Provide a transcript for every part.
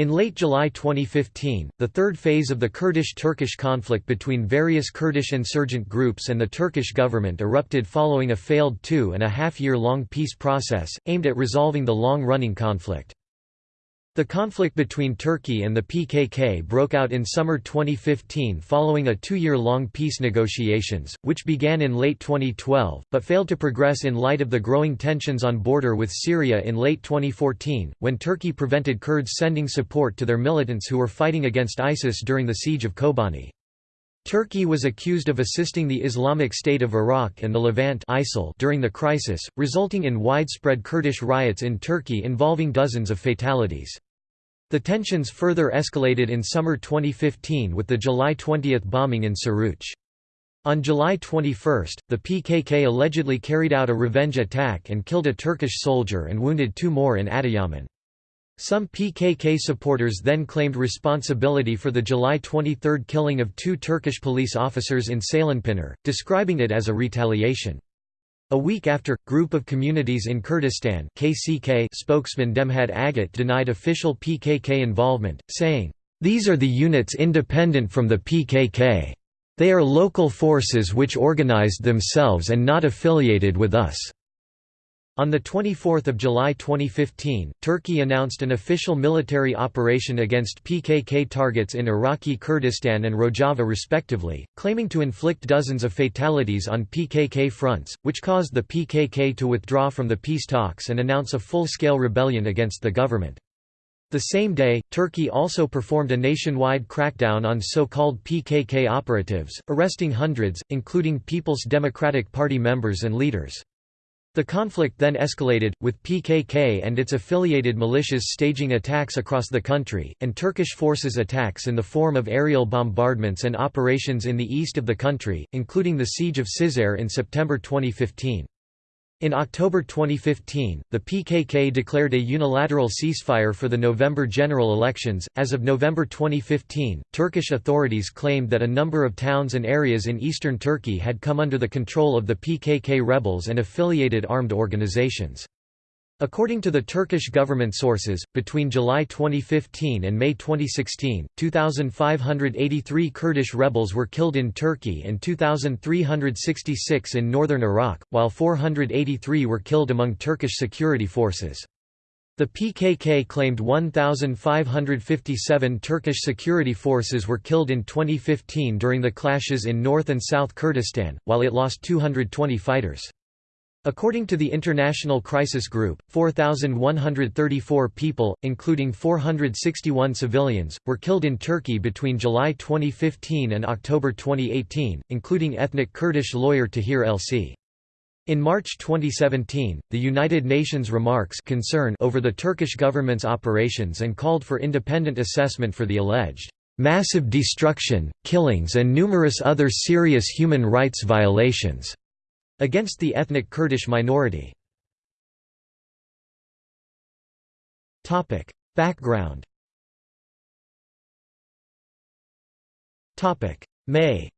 In late July 2015, the third phase of the Kurdish-Turkish conflict between various Kurdish insurgent groups and the Turkish government erupted following a failed two-and-a-half-year-long peace process, aimed at resolving the long-running conflict. The conflict between Turkey and the PKK broke out in summer 2015 following a two-year-long peace negotiations, which began in late 2012, but failed to progress in light of the growing tensions on border with Syria in late 2014, when Turkey prevented Kurds sending support to their militants who were fighting against ISIS during the siege of Kobani. Turkey was accused of assisting the Islamic State of Iraq and the Levant ISIL during the crisis, resulting in widespread Kurdish riots in Turkey involving dozens of fatalities. The tensions further escalated in summer 2015 with the July 20 bombing in Suruç. On July 21, the PKK allegedly carried out a revenge attack and killed a Turkish soldier and wounded two more in Adıyaman. Some PKK supporters then claimed responsibility for the July 23 killing of two Turkish police officers in Ceylanpınar, describing it as a retaliation. A week after, Group of Communities in Kurdistan KCK spokesman Demhed Agat denied official PKK involvement, saying, "...these are the units independent from the PKK. They are local forces which organized themselves and not affiliated with us." On 24 July 2015, Turkey announced an official military operation against PKK targets in Iraqi Kurdistan and Rojava respectively, claiming to inflict dozens of fatalities on PKK fronts, which caused the PKK to withdraw from the peace talks and announce a full-scale rebellion against the government. The same day, Turkey also performed a nationwide crackdown on so-called PKK operatives, arresting hundreds, including People's Democratic Party members and leaders. The conflict then escalated, with PKK and its affiliated militias staging attacks across the country, and Turkish forces attacks in the form of aerial bombardments and operations in the east of the country, including the siege of Cizre in September 2015. In October 2015, the PKK declared a unilateral ceasefire for the November general elections. As of November 2015, Turkish authorities claimed that a number of towns and areas in eastern Turkey had come under the control of the PKK rebels and affiliated armed organizations. According to the Turkish government sources, between July 2015 and May 2016, 2,583 Kurdish rebels were killed in Turkey and 2,366 in northern Iraq, while 483 were killed among Turkish security forces. The PKK claimed 1,557 Turkish security forces were killed in 2015 during the clashes in North and South Kurdistan, while it lost 220 fighters. According to the International Crisis Group, 4,134 people, including 461 civilians, were killed in Turkey between July 2015 and October 2018, including ethnic Kurdish lawyer Tahir Elçi. In March 2017, the United Nations remarks concern over the Turkish government's operations and called for independent assessment for the alleged massive destruction, killings and numerous other serious human rights violations against the ethnic Kurdish minority. Background. May.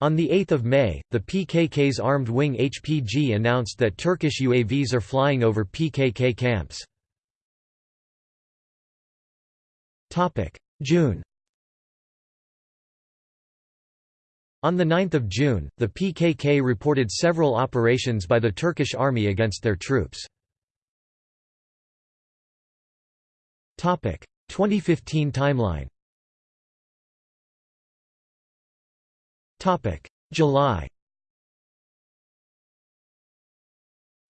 On 8 May, the PKK's armed wing HPG announced that Turkish UAVs are flying over PKK camps. June On 9 June, the PKK reported several operations by the Turkish army against their troops. 2015 timeline. July.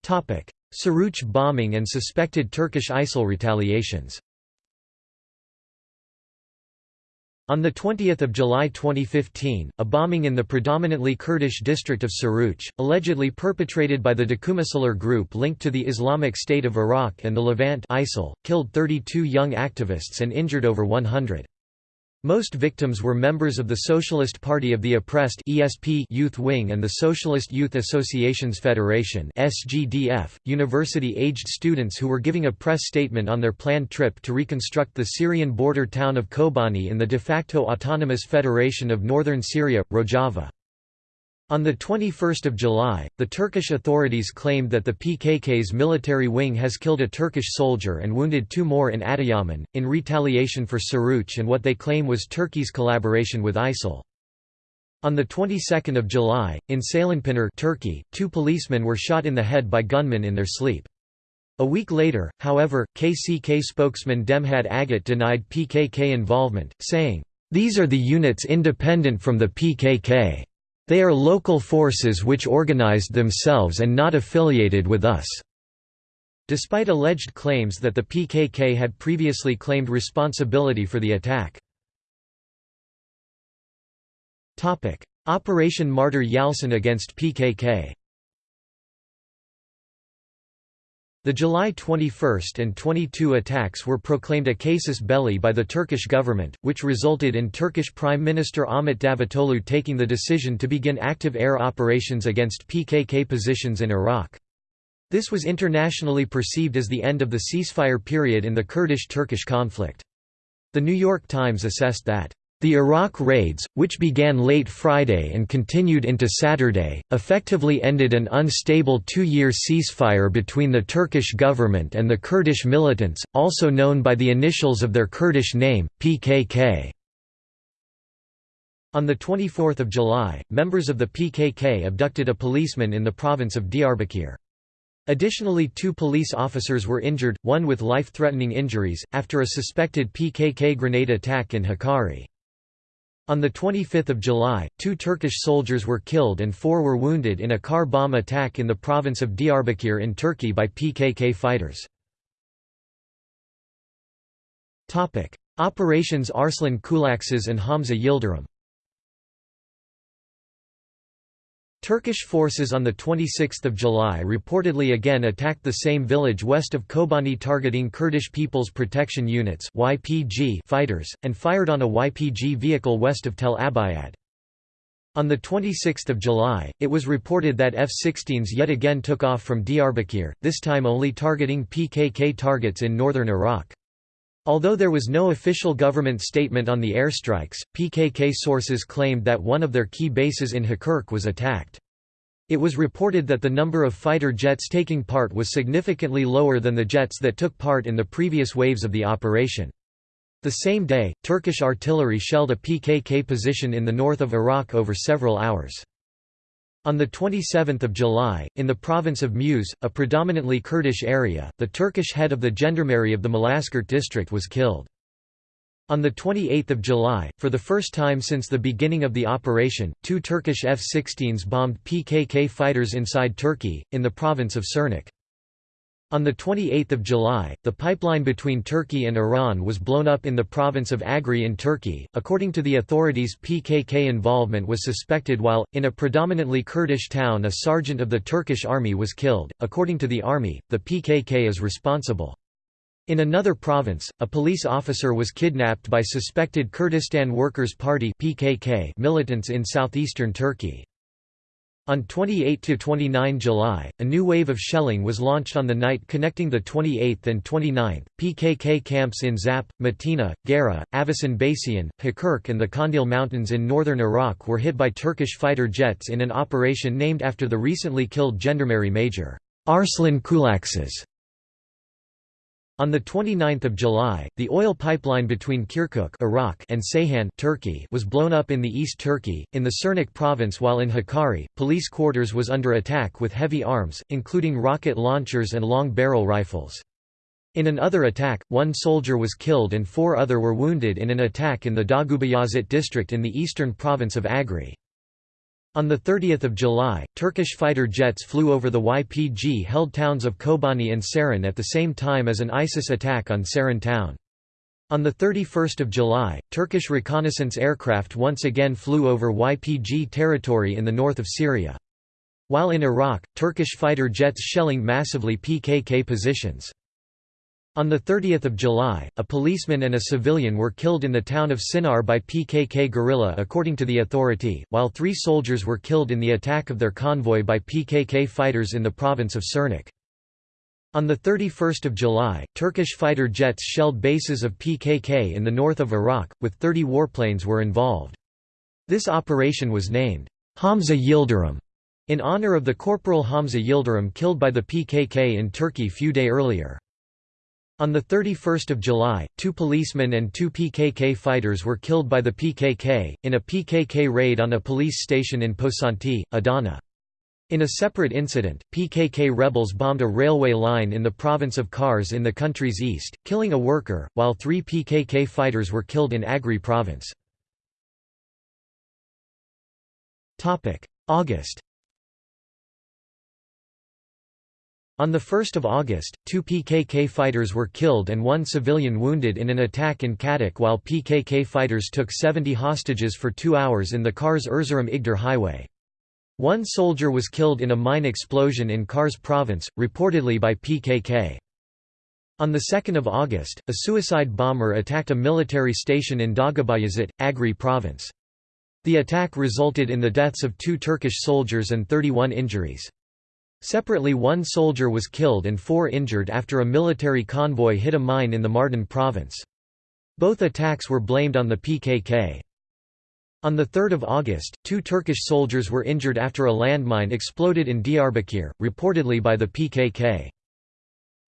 Suruç bombing and suspected Turkish ISIL retaliations On 20 July 2015, a bombing in the predominantly Kurdish district of Suruç, allegedly perpetrated by the Dokumacılar group linked to the Islamic State of Iraq and the Levant ISIL, killed 32 young activists and injured over 100. Most victims were members of the Socialist Party of the Oppressed (ESP) Youth Wing and the Socialist Youth Associations Federation (SGDF), university-aged students who were giving a press statement on their planned trip to reconstruct the Syrian border town of Kobani in the de facto autonomous federation of northern Syria, Rojava. On 21 July, the Turkish authorities claimed that the PKK's military wing has killed a Turkish soldier and wounded two more in Adıyaman, in retaliation for Suruç and what they claim was Turkey's collaboration with ISIL. On the 22nd of July, in Ceylanpınar Turkey, two policemen were shot in the head by gunmen in their sleep. A week later, however, KCK spokesman Demhad Agat denied PKK involvement, saying, "...these are the units independent from the PKK." They are local forces which organized themselves and not affiliated with us." Despite alleged claims that the PKK had previously claimed responsibility for the attack. Operation Martyr Yalçın against PKK The July 21 and 22 attacks were proclaimed a casus belli by the Turkish government, which resulted in Turkish Prime Minister Ahmet Davutoglu taking the decision to begin active air operations against PKK positions in Iraq. This was internationally perceived as the end of the ceasefire period in the Kurdish-Turkish conflict. The New York Times assessed that the Iraq raids, which began late Friday and continued into Saturday, effectively ended an unstable two-year ceasefire between the Turkish government and the Kurdish militants, also known by the initials of their Kurdish name, PKK. On 24 July, members of the PKK abducted a policeman in the province of Diyarbakir. Additionally two police officers were injured, one with life-threatening injuries, after a suspected PKK grenade attack in Hakkari. On 25 July, two Turkish soldiers were killed and four were wounded in a car bomb attack in the province of Diyarbakir in Turkey by PKK fighters. Operations Arslan Kulaksız and Hamza Yildirim Turkish forces on 26 July reportedly again attacked the same village west of Kobani targeting Kurdish People's Protection Units fighters, and fired on a YPG vehicle west of Tel Abyad. On 26 July, it was reported that F-16s yet again took off from Diyarbakir, this time only targeting PKK targets in northern Iraq. Although there was no official government statement on the airstrikes, PKK sources claimed that one of their key bases in Hakirk was attacked. It was reported that the number of fighter jets taking part was significantly lower than the jets that took part in the previous waves of the operation. The same day, Turkish artillery shelled a PKK position in the north of Iraq over several hours. On 27 July, in the province of Muş, a predominantly Kurdish area, the Turkish head of the gendarmerie of the Malazgirt district was killed. On 28 July, for the first time since the beginning of the operation, two Turkish F-16s bombed PKK fighters inside Turkey, in the province of Sirnak. On 28 July, the pipeline between Turkey and Iran was blown up in the province of Agri in Turkey. According to the authorities, PKK involvement was suspected while, in a predominantly Kurdish town, a sergeant of the Turkish army was killed. According to the army, the PKK is responsible. In another province, a police officer was kidnapped by suspected Kurdistan Workers' Party (PKK) militants in southeastern Turkey. On 28–29 July, a new wave of shelling was launched on the night connecting the 28th and 29th. PKK camps in Zap, Matina, Gara, Avasan Basiyan, Hakirk and the Kandil Mountains in northern Iraq were hit by Turkish fighter jets in an operation named after the recently killed Gendarmerie Major Arslan Kulaksız. On 29 July, the oil pipeline between Kirkuk Iraq and Ceyhan Turkey was blown up in the East Turkey, in the Sirnak province while in Hakkari, police quarters was under attack with heavy arms, including rocket launchers and long-barrel rifles. In another attack, one soldier was killed and four other were wounded in an attack in the Dağubeyazıt district in the eastern province of Agri. On 30 July, Turkish fighter jets flew over the YPG-held towns of Kobani and Saran at the same time as an ISIS attack on Saran town. On 31 July, Turkish reconnaissance aircraft once again flew over YPG territory in the north of Syria. While in Iraq, Turkish fighter jets shelling massively PKK positions. On 30 July, a policeman and a civilian were killed in the town of Sinar by PKK guerrilla according to the authority, while three soldiers were killed in the attack of their convoy by PKK fighters in the province of Sirnak. On 31 July, Turkish fighter jets shelled bases of PKK in the north of Iraq, with 30 warplanes were involved. This operation was named, Hamza Yildirim in honor of the Corporal Hamza Yildirim killed by the PKK in Turkey few day earlier. On 31 July, two policemen and two PKK fighters were killed by the PKK, in a PKK raid on a police station in Pozantı, Adana. In a separate incident, PKK rebels bombed a railway line in the province of Kars in the country's east, killing a worker, while three PKK fighters were killed in Agri province. August On 1 August, two PKK fighters were killed and one civilian wounded in an attack in Kadık while PKK fighters took 70 hostages for two hours in the Kars Erzurum Igdir highway. One soldier was killed in a mine explosion in Kars province, reportedly by PKK. On 2 August, a suicide bomber attacked a military station in Dağbayazıt, Agri province. The attack resulted in the deaths of two Turkish soldiers and 31 injuries. Separately one soldier was killed and four injured after a military convoy hit a mine in the Mardin province. Both attacks were blamed on the PKK. On 3 August, two Turkish soldiers were injured after a landmine exploded in Diyarbakir, reportedly by the PKK.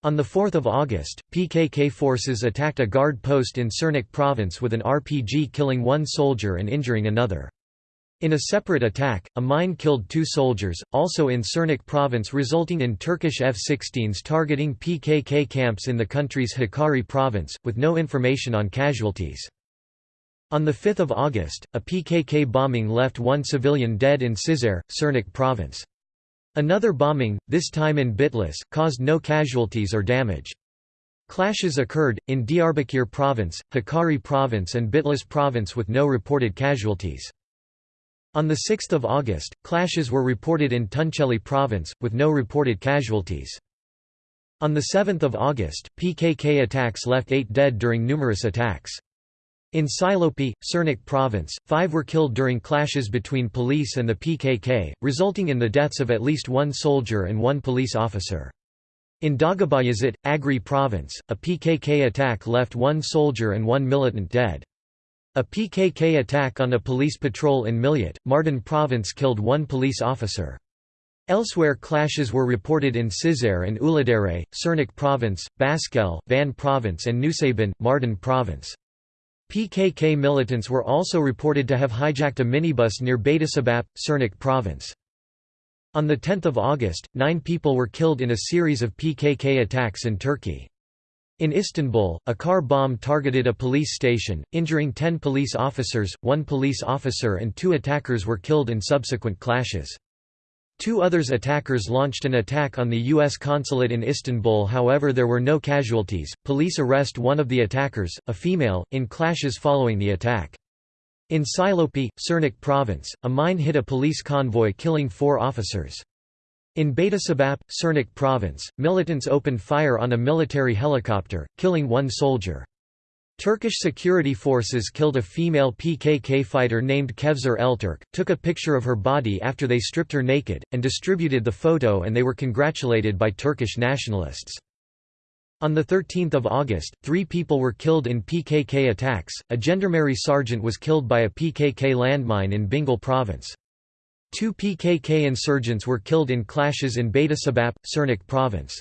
On 4 August, PKK forces attacked a guard post in Sirnak province with an RPG killing one soldier and injuring another. In a separate attack, a mine killed two soldiers, also in Sirnak province resulting in Turkish F-16s targeting PKK camps in the country's Hakkari province, with no information on casualties. On 5 August, a PKK bombing left one civilian dead in Cizre, Sirnak province. Another bombing, this time in Bitlis, caused no casualties or damage. Clashes occurred, in Diyarbakir province, Hakkari province and Bitlis province with no reported casualties. On 6 August, clashes were reported in Tunceli province, with no reported casualties. On 7 August, PKK attacks left eight dead during numerous attacks. In Silopi, Sirnak province, five were killed during clashes between police and the PKK, resulting in the deaths of at least one soldier and one police officer. In Dağbayazıt, Agri province, a PKK attack left one soldier and one militant dead. A PKK attack on a police patrol in Midyat, Mardin province killed one police officer. Elsewhere clashes were reported in Cizre and Uludere, Sirnak province, Baskel, Van province and Nusaybin, Mardin province. PKK militants were also reported to have hijacked a minibus near Beytüşşebap, Sirnak province. On 10 August, nine people were killed in a series of PKK attacks in Turkey. In Istanbul, a car bomb targeted a police station, injuring 10 police officers, one police officer and two attackers were killed in subsequent clashes. Two others attackers launched an attack on the U.S. consulate in Istanbul however there were no casualties. Police arrest one of the attackers, a female, in clashes following the attack. In Silopi, Sirnak province, a mine hit a police convoy killing four officers. In Beytüşşebap, Sirnak province, militants opened fire on a military helicopter, killing one soldier. Turkish security forces killed a female PKK fighter named Kevser Elturk, took a picture of her body after they stripped her naked, and distributed the photo and they were congratulated by Turkish nationalists. On 13 August, three people were killed in PKK attacks, a gendarmerie sergeant was killed by a PKK landmine in Bingöl province. Two PKK insurgents were killed in clashes in Beytüşşebap, Sirnak province.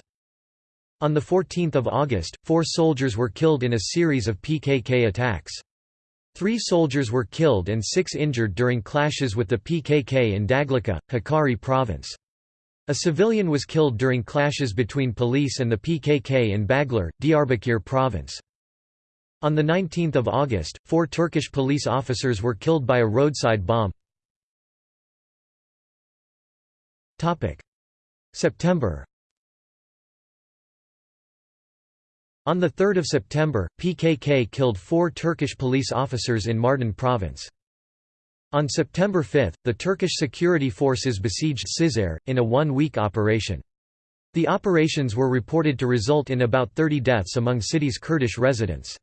On 14 August, four soldiers were killed in a series of PKK attacks. Three soldiers were killed and six injured during clashes with the PKK in Dağlıca, Hakkari province. A civilian was killed during clashes between police and the PKK in Baglar, Diyarbakir province. On 19 August, four Turkish police officers were killed by a roadside bomb. September On 3 September, PKK killed four Turkish police officers in Mardin province. On September 5, the Turkish security forces besieged Cizre, in a one-week operation. The operations were reported to result in about 30 deaths among city's Kurdish residents.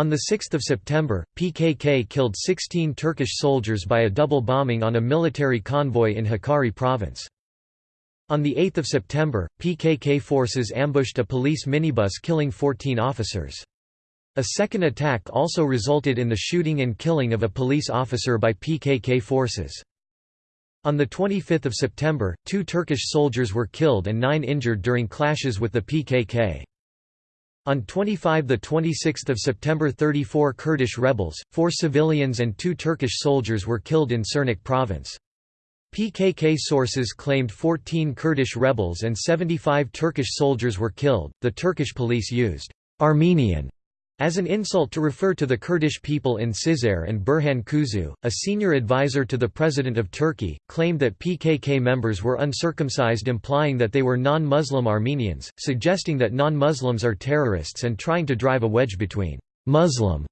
On 6 September, PKK killed 16 Turkish soldiers by a double bombing on a military convoy in Hakkari province. On 8 September, PKK forces ambushed a police minibus killing 14 officers. A second attack also resulted in the shooting and killing of a police officer by PKK forces. On 25 September, two Turkish soldiers were killed and nine injured during clashes with the PKK. On 25–26 September 34 Kurdish rebels, four civilians and two Turkish soldiers were killed in Sirnak province. PKK sources claimed 14 Kurdish rebels and 75 Turkish soldiers were killed. The Turkish police used Armenian as an insult to refer to the Kurdish people in Cizre and Burhan Kuzu, a senior advisor to the President of Turkey, claimed that PKK members were uncircumcised implying that they were non-Muslim Armenians, suggesting that non-Muslims are terrorists and trying to drive a wedge between «Muslim»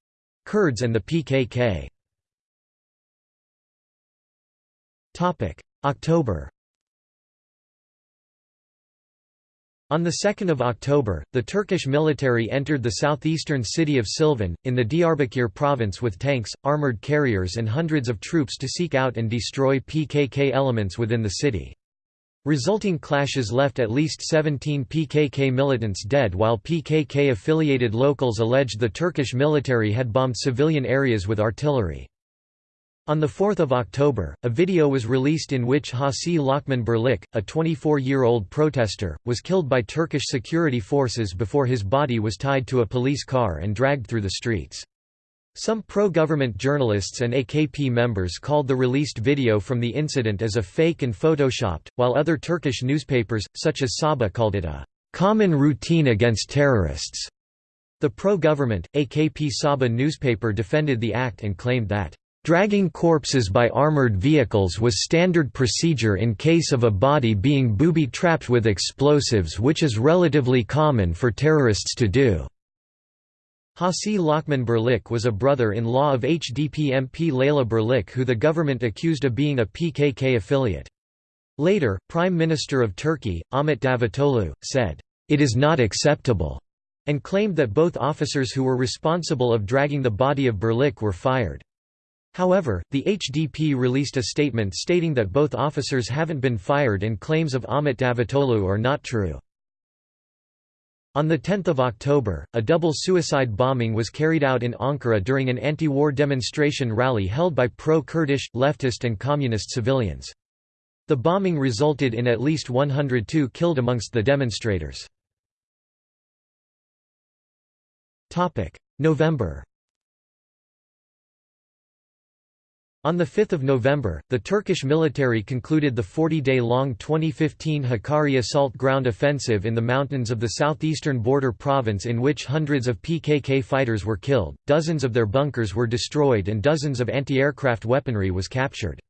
Kurds and the PKK. October On 2 October, the Turkish military entered the southeastern city of Silvan, in the Diyarbakir province with tanks, armored carriers and hundreds of troops to seek out and destroy PKK elements within the city. Resulting clashes left at least 17 PKK militants dead while PKK-affiliated locals alleged the Turkish military had bombed civilian areas with artillery. On 4 October, a video was released in which Hasi Lokman Birlik, a 24-year-old protester, was killed by Turkish security forces before his body was tied to a police car and dragged through the streets. Some pro-government journalists and AKP members called the released video from the incident as a fake and photoshopped, while other Turkish newspapers, such as Sabah called it a «common routine against terrorists». The pro-government, AKP Sabah newspaper defended the act and claimed that Dragging corpses by armored vehicles was standard procedure in case of a body being booby-trapped with explosives which is relatively common for terrorists to do. Hasi Lokman Birlik was a brother-in-law of HDP MP Leyla Birlik who the government accused of being a PKK affiliate. Later, Prime Minister of Turkey, Ahmet Davutoglu, said, "...it is not acceptable," and claimed that both officers who were responsible of dragging the body of Birlik were fired. However, the HDP released a statement stating that both officers haven't been fired and claims of Ahmet Davutoglu are not true. On 10 October, a double suicide bombing was carried out in Ankara during an anti-war demonstration rally held by pro-Kurdish, leftist and communist civilians. The bombing resulted in at least 102 killed amongst the demonstrators. November On 5 November, the Turkish military concluded the 40-day-long 2015 Hakkari assault ground offensive in the mountains of the southeastern border province in which hundreds of PKK fighters were killed, dozens of their bunkers were destroyed and dozens of anti-aircraft weaponry was captured.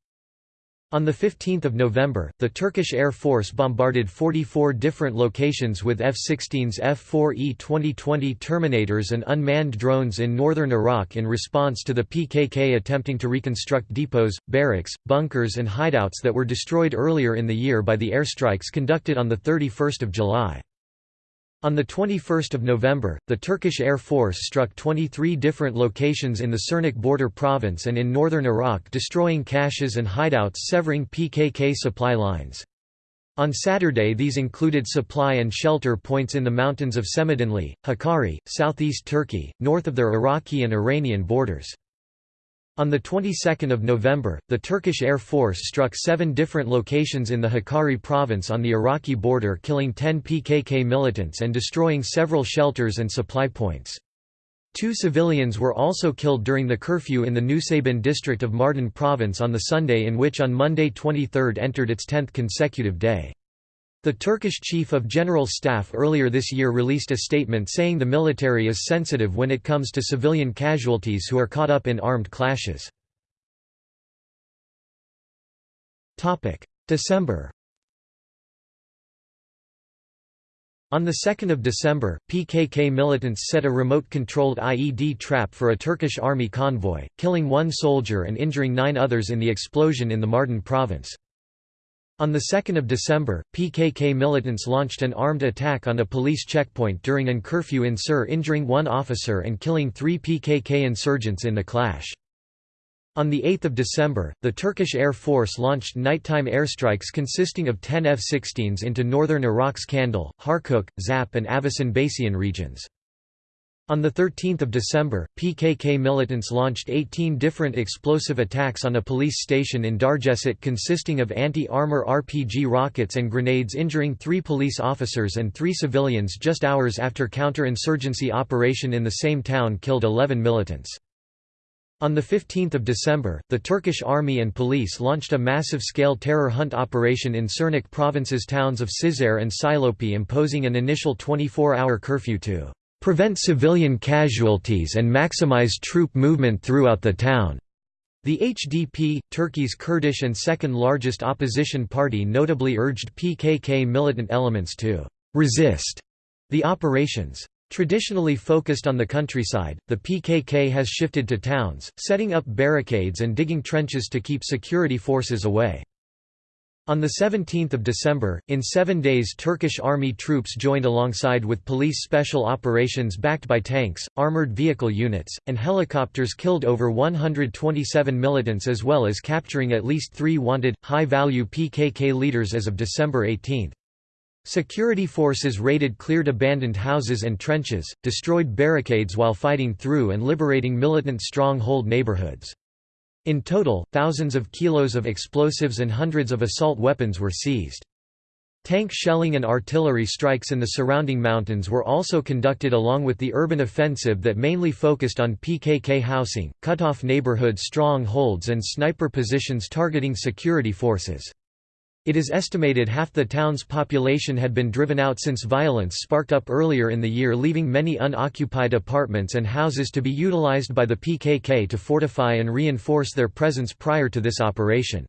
On 15 November, the Turkish Air Force bombarded 44 different locations with F-16s F-4E 2020 Terminators and unmanned drones in northern Iraq in response to the PKK attempting to reconstruct depots, barracks, bunkers and hideouts that were destroyed earlier in the year by the airstrikes conducted on 31 July. On 21 November, the Turkish Air Force struck 23 different locations in the Sirnak border province and in northern Iraq destroying caches and hideouts severing PKK supply lines. On Saturday these included supply and shelter points in the mountains of Şemdinli, Hakkari, southeast Turkey, north of their Iraqi and Iranian borders. On the 22nd of November, the Turkish Air Force struck seven different locations in the Hakkari province on the Iraqi border killing 10 PKK militants and destroying several shelters and supply points. Two civilians were also killed during the curfew in the Nusaybin district of Mardin province on the Sunday in which on Monday 23 entered its 10th consecutive day. The Turkish Chief of General Staff earlier this year released a statement saying the military is sensitive when it comes to civilian casualties who are caught up in armed clashes. December On 2 December, PKK militants set a remote-controlled IED trap for a Turkish army convoy, killing one soldier and injuring nine others in the explosion in the Mardin province. On 2 December, PKK militants launched an armed attack on a police checkpoint during an curfew in Sur injuring one officer and killing three PKK insurgents in the clash. On 8 December, the Turkish Air Force launched nighttime airstrikes consisting of 10 F-16s into northern Iraq's Kandil, Kirkuk, Zap and Avasan Basiyan regions. On 13 December, PKK militants launched 18 different explosive attacks on a police station in Dargeçit consisting of anti-armor RPG rockets and grenades injuring three police officers and three civilians just hours after counter-insurgency operation in the same town killed 11 militants. On 15 December, the Turkish army and police launched a massive-scale terror hunt operation in Sirnak province's towns of Cizre and Silopi imposing an initial 24-hour curfew to prevent civilian casualties and maximize troop movement throughout the town. The HDP, Turkey's Kurdish and second largest opposition party notably urged PKK militant elements to «resist» the operations. Traditionally focused on the countryside, the PKK has shifted to towns, setting up barricades and digging trenches to keep security forces away. On 17 December, in seven days Turkish army troops joined alongside with police special operations backed by tanks, armored vehicle units, and helicopters killed over 127 militants as well as capturing at least three wanted, high-value PKK leaders as of December 18. Security forces raided cleared abandoned houses and trenches, destroyed barricades while fighting through and liberating militant stronghold neighborhoods. In total, thousands of kilos of explosives and hundreds of assault weapons were seized. Tank shelling and artillery strikes in the surrounding mountains were also conducted along with the urban offensive that mainly focused on PKK housing, cut-off neighborhood strongholds and sniper positions targeting security forces. It is estimated half the town's population had been driven out since violence sparked up earlier in the year leaving many unoccupied apartments and houses to be utilized by the PKK to fortify and reinforce their presence prior to this operation.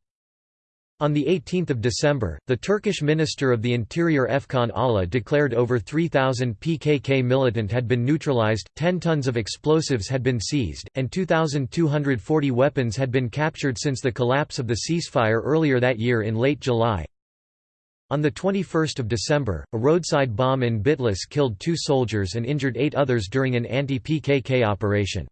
On 18 December, the Turkish Minister of the Interior Efkan Ala declared over 3,000 PKK militant had been neutralized, 10 tons of explosives had been seized, and 2,240 weapons had been captured since the collapse of the ceasefire earlier that year in late July. On 21 December, a roadside bomb in Bitlis killed two soldiers and injured eight others during an anti-PKK operation.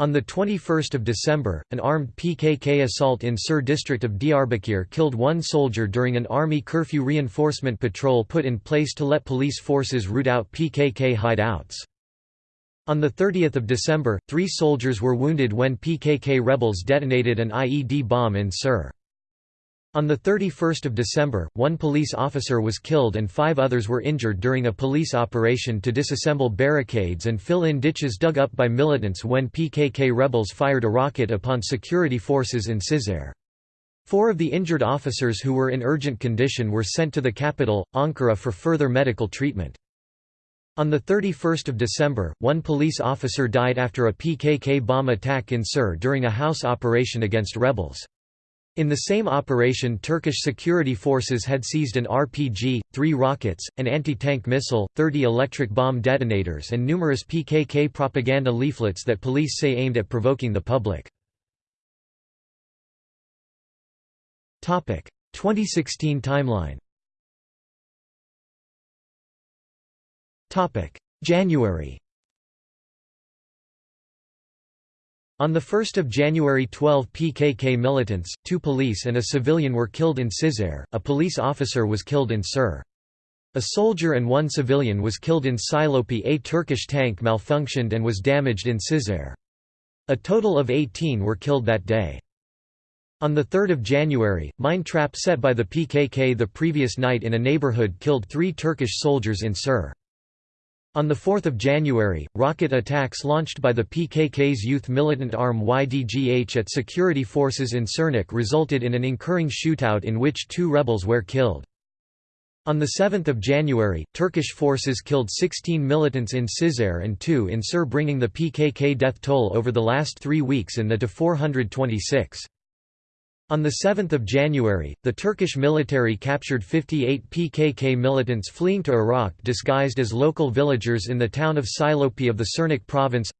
On 21 December, an armed PKK assault in Sur district of Diyarbakir killed one soldier during an army curfew reinforcement patrol put in place to let police forces root out PKK hideouts. On 30 December, three soldiers were wounded when PKK rebels detonated an IED bomb in Sur. On 31 December, one police officer was killed and five others were injured during a police operation to disassemble barricades and fill in ditches dug up by militants when PKK rebels fired a rocket upon security forces in Cizre. Four of the injured officers who were in urgent condition were sent to the capital, Ankara for further medical treatment. On 31 December, one police officer died after a PKK bomb attack in Sur during a house operation against rebels. In the same operation Turkish security forces had seized an RPG, three rockets, an anti-tank missile, 30 electric bomb detonators and numerous PKK propaganda leaflets that police say aimed at provoking the public. 2016 timeline January On 1 January 12 PKK militants, two police and a civilian were killed in Cizre, a police officer was killed in Sur. A soldier and one civilian was killed in Silopi a Turkish tank malfunctioned and was damaged in Cizre. A total of 18 were killed that day. On 3 January, mine trap set by the PKK the previous night in a neighborhood killed three Turkish soldiers in Sur. On 4 January, rocket attacks launched by the PKK's youth militant arm YDGH at security forces in Sirnak resulted in an incurring shootout in which two rebels were killed. On 7 January, Turkish forces killed 16 militants in Cizre and two in Sur bringing the PKK death toll over the last three weeks in the to 426. On 7 January, the Turkish military captured 58 PKK militants fleeing to Iraq disguised as local villagers in the town of Silopi of the Sirnak province.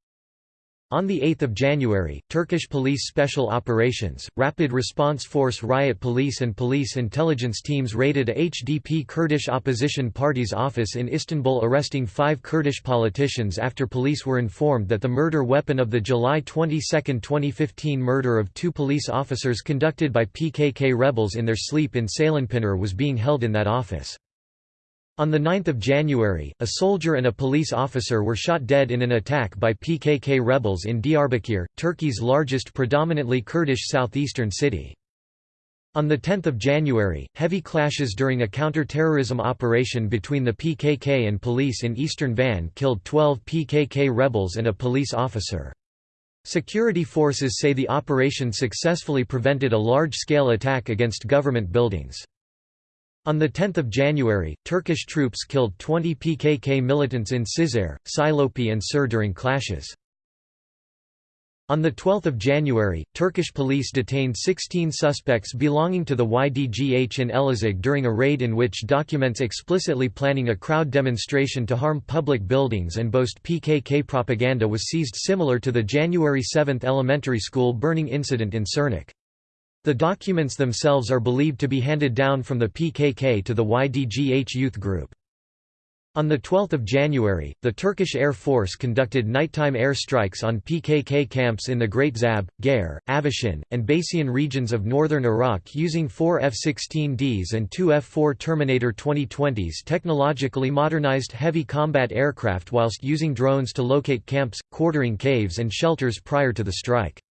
On 8 January, Turkish Police Special Operations, Rapid Response Force Riot Police and police intelligence teams raided a HDP Kurdish opposition party's office in Istanbul arresting five Kurdish politicians after police were informed that the murder weapon of the July 22, 2015 murder of two police officers conducted by PKK rebels in their sleep in Ceylanpınar was being held in that office. On 9 January, a soldier and a police officer were shot dead in an attack by PKK rebels in Diyarbakir, Turkey's largest predominantly Kurdish southeastern city. On 10 January, heavy clashes during a counter-terrorism operation between the PKK and police in eastern Van killed 12 PKK rebels and a police officer. Security forces say the operation successfully prevented a large-scale attack against government buildings. On 10 January, Turkish troops killed 20 PKK militants in Cizre, Silopi and Sur during clashes. On 12 January, Turkish police detained 16 suspects belonging to the YDGH in Elazig during a raid in which documents explicitly planning a crowd demonstration to harm public buildings and boast PKK propaganda was seized similar to the January 7 elementary school burning incident in Sirnak. The documents themselves are believed to be handed down from the PKK to the YDGH youth group. On 12 January, the Turkish Air Force conducted nighttime air strikes on PKK camps in the Great Zab, Gare, Aveshin, and Basian regions of northern Iraq using four F-16Ds and two F-4 Terminator 2020s technologically modernized heavy combat aircraft whilst using drones to locate camps, quartering caves and shelters prior to the strike.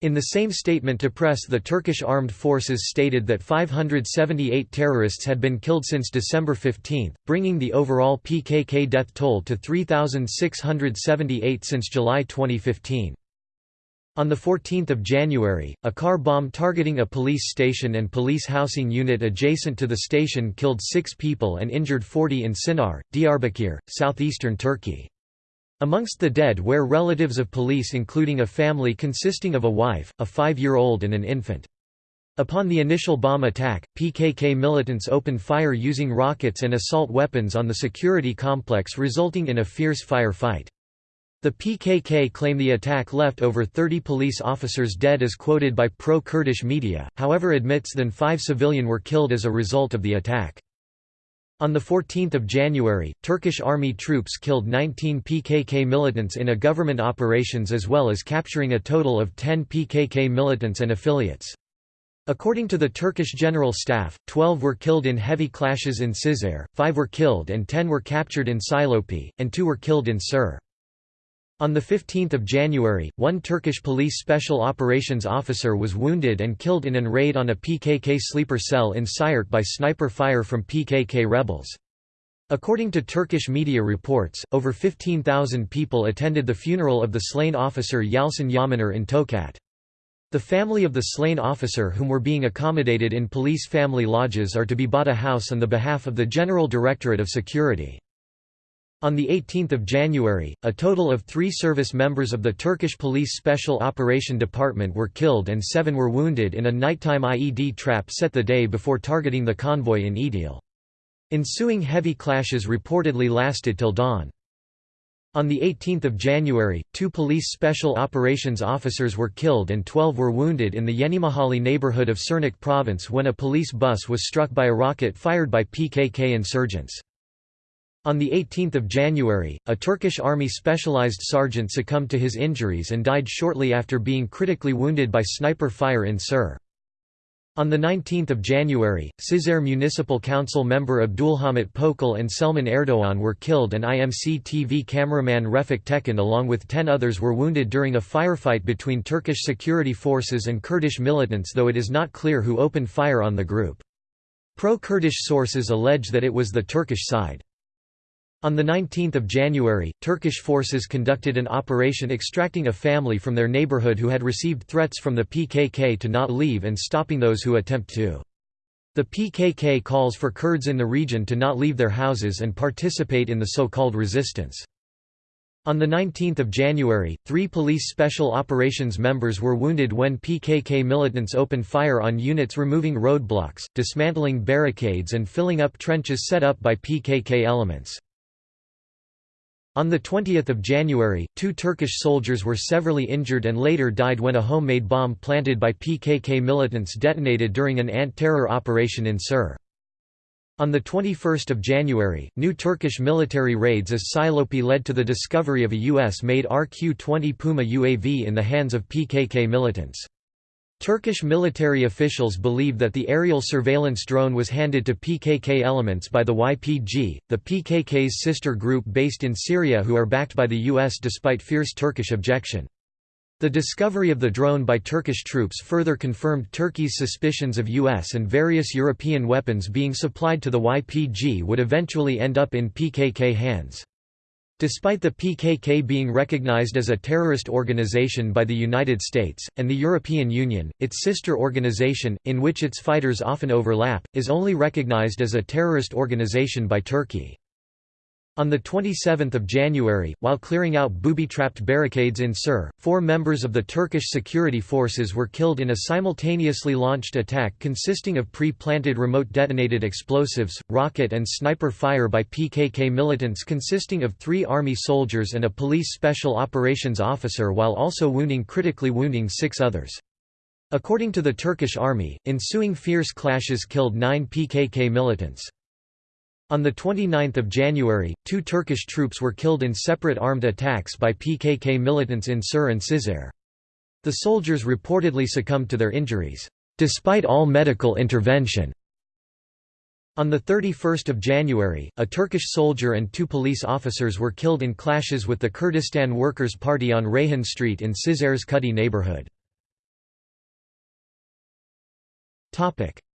In the same statement to press the Turkish armed forces stated that 578 terrorists had been killed since December 15, bringing the overall PKK death toll to 3,678 since July 2015. On 14 January, a car bomb targeting a police station and police housing unit adjacent to the station killed six people and injured 40 in Sinar, Diyarbakir, southeastern Turkey. Amongst the dead were relatives of police including a family consisting of a wife, a five-year-old and an infant. Upon the initial bomb attack, PKK militants opened fire using rockets and assault weapons on the security complex resulting in a fierce fire fight. The PKK claim the attack left over 30 police officers dead as quoted by pro-Kurdish media, however admits than five civilian were killed as a result of the attack. On 14 January, Turkish army troops killed 19 PKK militants in a government operations as well as capturing a total of 10 PKK militants and affiliates. According to the Turkish General Staff, 12 were killed in heavy clashes in Cizre, 5 were killed and 10 were captured in Silopi, and 2 were killed in Sur. On 15 January, one Turkish police special operations officer was wounded and killed in an raid on a PKK sleeper cell in Siirt by sniper fire from PKK rebels. According to Turkish media reports, over 15,000 people attended the funeral of the slain officer Yalçın Yamaner in Tokat. The family of the slain officer whom were being accommodated in police family lodges are to be bought a house on the behalf of the General Directorate of Security. On 18 January, a total of three service members of the Turkish Police Special Operation Department were killed and seven were wounded in a nighttime IED trap set the day before targeting the convoy in Idil. Ensuing heavy clashes reportedly lasted till dawn. On 18 January, two police special operations officers were killed and 12 were wounded in the Yenimahalli neighborhood of Sirnak province when a police bus was struck by a rocket fired by PKK insurgents. On 18 January, a Turkish army specialized sergeant succumbed to his injuries and died shortly after being critically wounded by sniper fire in Sur. On 19 January, Cizre Municipal Council member Abdulhamit Pokal and Selman Erdoğan were killed and IMC TV cameraman Refik Tekin along with ten others were wounded during a firefight between Turkish security forces and Kurdish militants though it is not clear who opened fire on the group. Pro-Kurdish sources allege that it was the Turkish side. On 19 January, Turkish forces conducted an operation extracting a family from their neighborhood who had received threats from the PKK to not leave and stopping those who attempt to. The PKK calls for Kurds in the region to not leave their houses and participate in the so-called resistance. On 19 January, three police special operations members were wounded when PKK militants opened fire on units removing roadblocks, dismantling barricades and filling up trenches set up by PKK elements. On 20 January, two Turkish soldiers were severely injured and later died when a homemade bomb planted by PKK militants detonated during an ant-terror operation in Sur. On 21 January, new Turkish military raids as Silopi led to the discovery of a US-made RQ-20 Puma UAV in the hands of PKK militants. Turkish military officials believe that the aerial surveillance drone was handed to PKK elements by the YPG, the PKK's sister group based in Syria who are backed by the US despite fierce Turkish objection. The discovery of the drone by Turkish troops further confirmed Turkey's suspicions of US and various European weapons being supplied to the YPG would eventually end up in PKK hands. Despite the PKK being recognized as a terrorist organization by the United States, and the European Union, its sister organization, in which its fighters often overlap, is only recognized as a terrorist organization by Turkey. On 27 January, while clearing out booby-trapped barricades in Sur, four members of the Turkish security forces were killed in a simultaneously launched attack consisting of pre-planted remote detonated explosives, rocket and sniper fire by PKK militants consisting of three army soldiers and a police special operations officer while also wounding critically wounding six others. According to the Turkish army, ensuing fierce clashes killed nine PKK militants. On 29 January, two Turkish troops were killed in separate armed attacks by PKK militants in Sur and Cizre. The soldiers reportedly succumbed to their injuries, despite all medical intervention. On 31 January, a Turkish soldier and two police officers were killed in clashes with the Kurdistan Workers' Party on Reyhan Street in Cizre's Kudi neighborhood.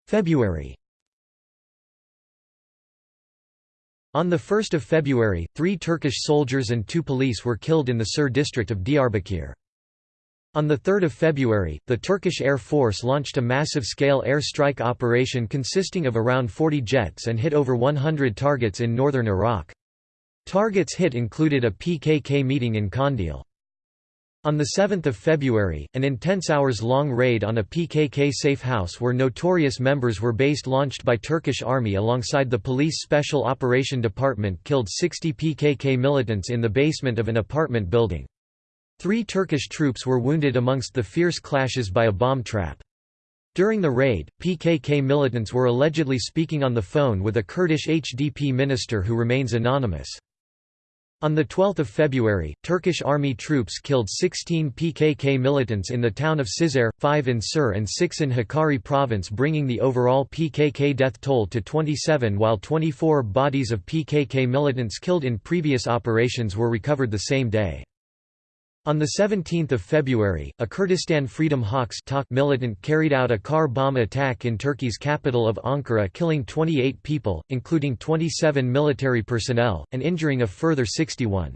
February On 1 February, three Turkish soldiers and two police were killed in the Sur district of Diyarbakir. On 3 February, the Turkish Air Force launched a massive-scale air strike operation consisting of around 40 jets and hit over 100 targets in northern Iraq. Targets hit included a PKK meeting in Kandil. On 7 February, an intense hours-long raid on a PKK safe house where notorious members were based launched by Turkish army alongside the police special operation department killed 60 PKK militants in the basement of an apartment building. Three Turkish troops were wounded amongst the fierce clashes by a bomb trap. During the raid, PKK militants were allegedly speaking on the phone with a Kurdish HDP minister who remains anonymous. On 12 February, Turkish army troops killed 16 PKK militants in the town of Cizre, 5 in Sur and 6 in Hakkari province bringing the overall PKK death toll to 27 while 24 bodies of PKK militants killed in previous operations were recovered the same day. On 17 February, a Kurdistan Freedom Hawks militant carried out a car bomb attack in Turkey's capital of Ankara killing 28 people, including 27 military personnel, and injuring a further 61.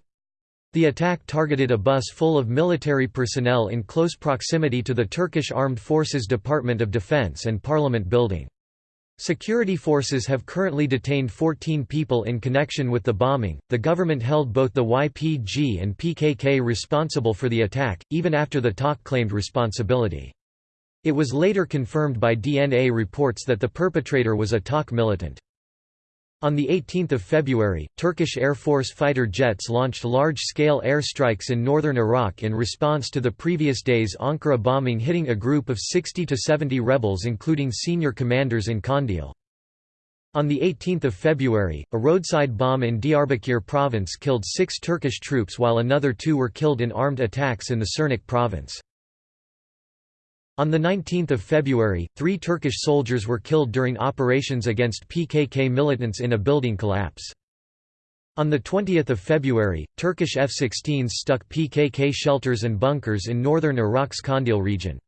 The attack targeted a bus full of military personnel in close proximity to the Turkish Armed Forces Department of Defense and Parliament building. Security forces have currently detained 14 people in connection with the bombing. The government held both the YPG and PKK responsible for the attack, even after the TAK claimed responsibility. It was later confirmed by DNA reports that the perpetrator was a TAK militant. On 18 February, Turkish Air Force fighter jets launched large-scale airstrikes in northern Iraq in response to the previous day's Ankara bombing hitting a group of 60 to 70 rebels including senior commanders in Kandil. On 18 February, a roadside bomb in Diyarbakir province killed six Turkish troops while another two were killed in armed attacks in the Sirnak province. On 19 February, three Turkish soldiers were killed during operations against PKK militants in a building collapse. On 20 February, Turkish F-16s stuck PKK shelters and bunkers in northern Iraq's Kandil region.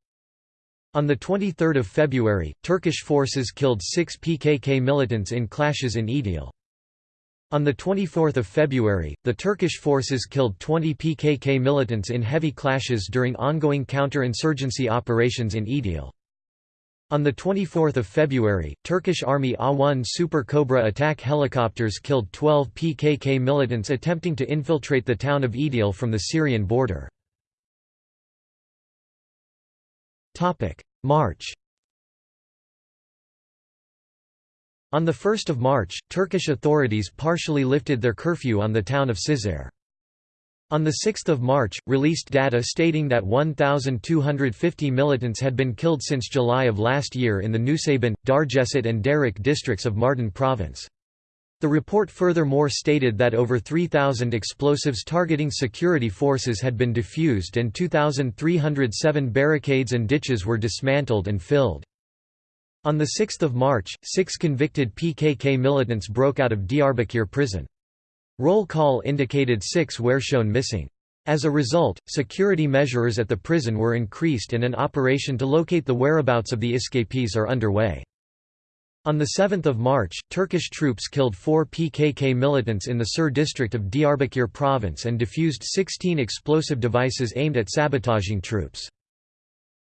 On 23 February, Turkish forces killed six PKK militants in clashes in Idil. On 24 February, the Turkish forces killed 20 PKK militants in heavy clashes during ongoing counter-insurgency operations in Idil. On 24 February, Turkish Army A-1 Super Cobra attack helicopters killed 12 PKK militants attempting to infiltrate the town of Idil from the Syrian border. March On 1 March, Turkish authorities partially lifted their curfew on the town of Cizre. On 6 March, released data stating that 1,250 militants had been killed since July of last year in the Nusaybin, Dargeçit and Derik districts of Mardin province. The report furthermore stated that over 3,000 explosives targeting security forces had been defused and 2,307 barricades and ditches were dismantled and filled. On 6 March, six convicted PKK militants broke out of Diyarbakir prison. Roll call indicated six were shown missing. As a result, security measures at the prison were increased and an operation to locate the whereabouts of the escapees are underway. On 7 March, Turkish troops killed four PKK militants in the Sur district of Diyarbakir province and defused 16 explosive devices aimed at sabotaging troops.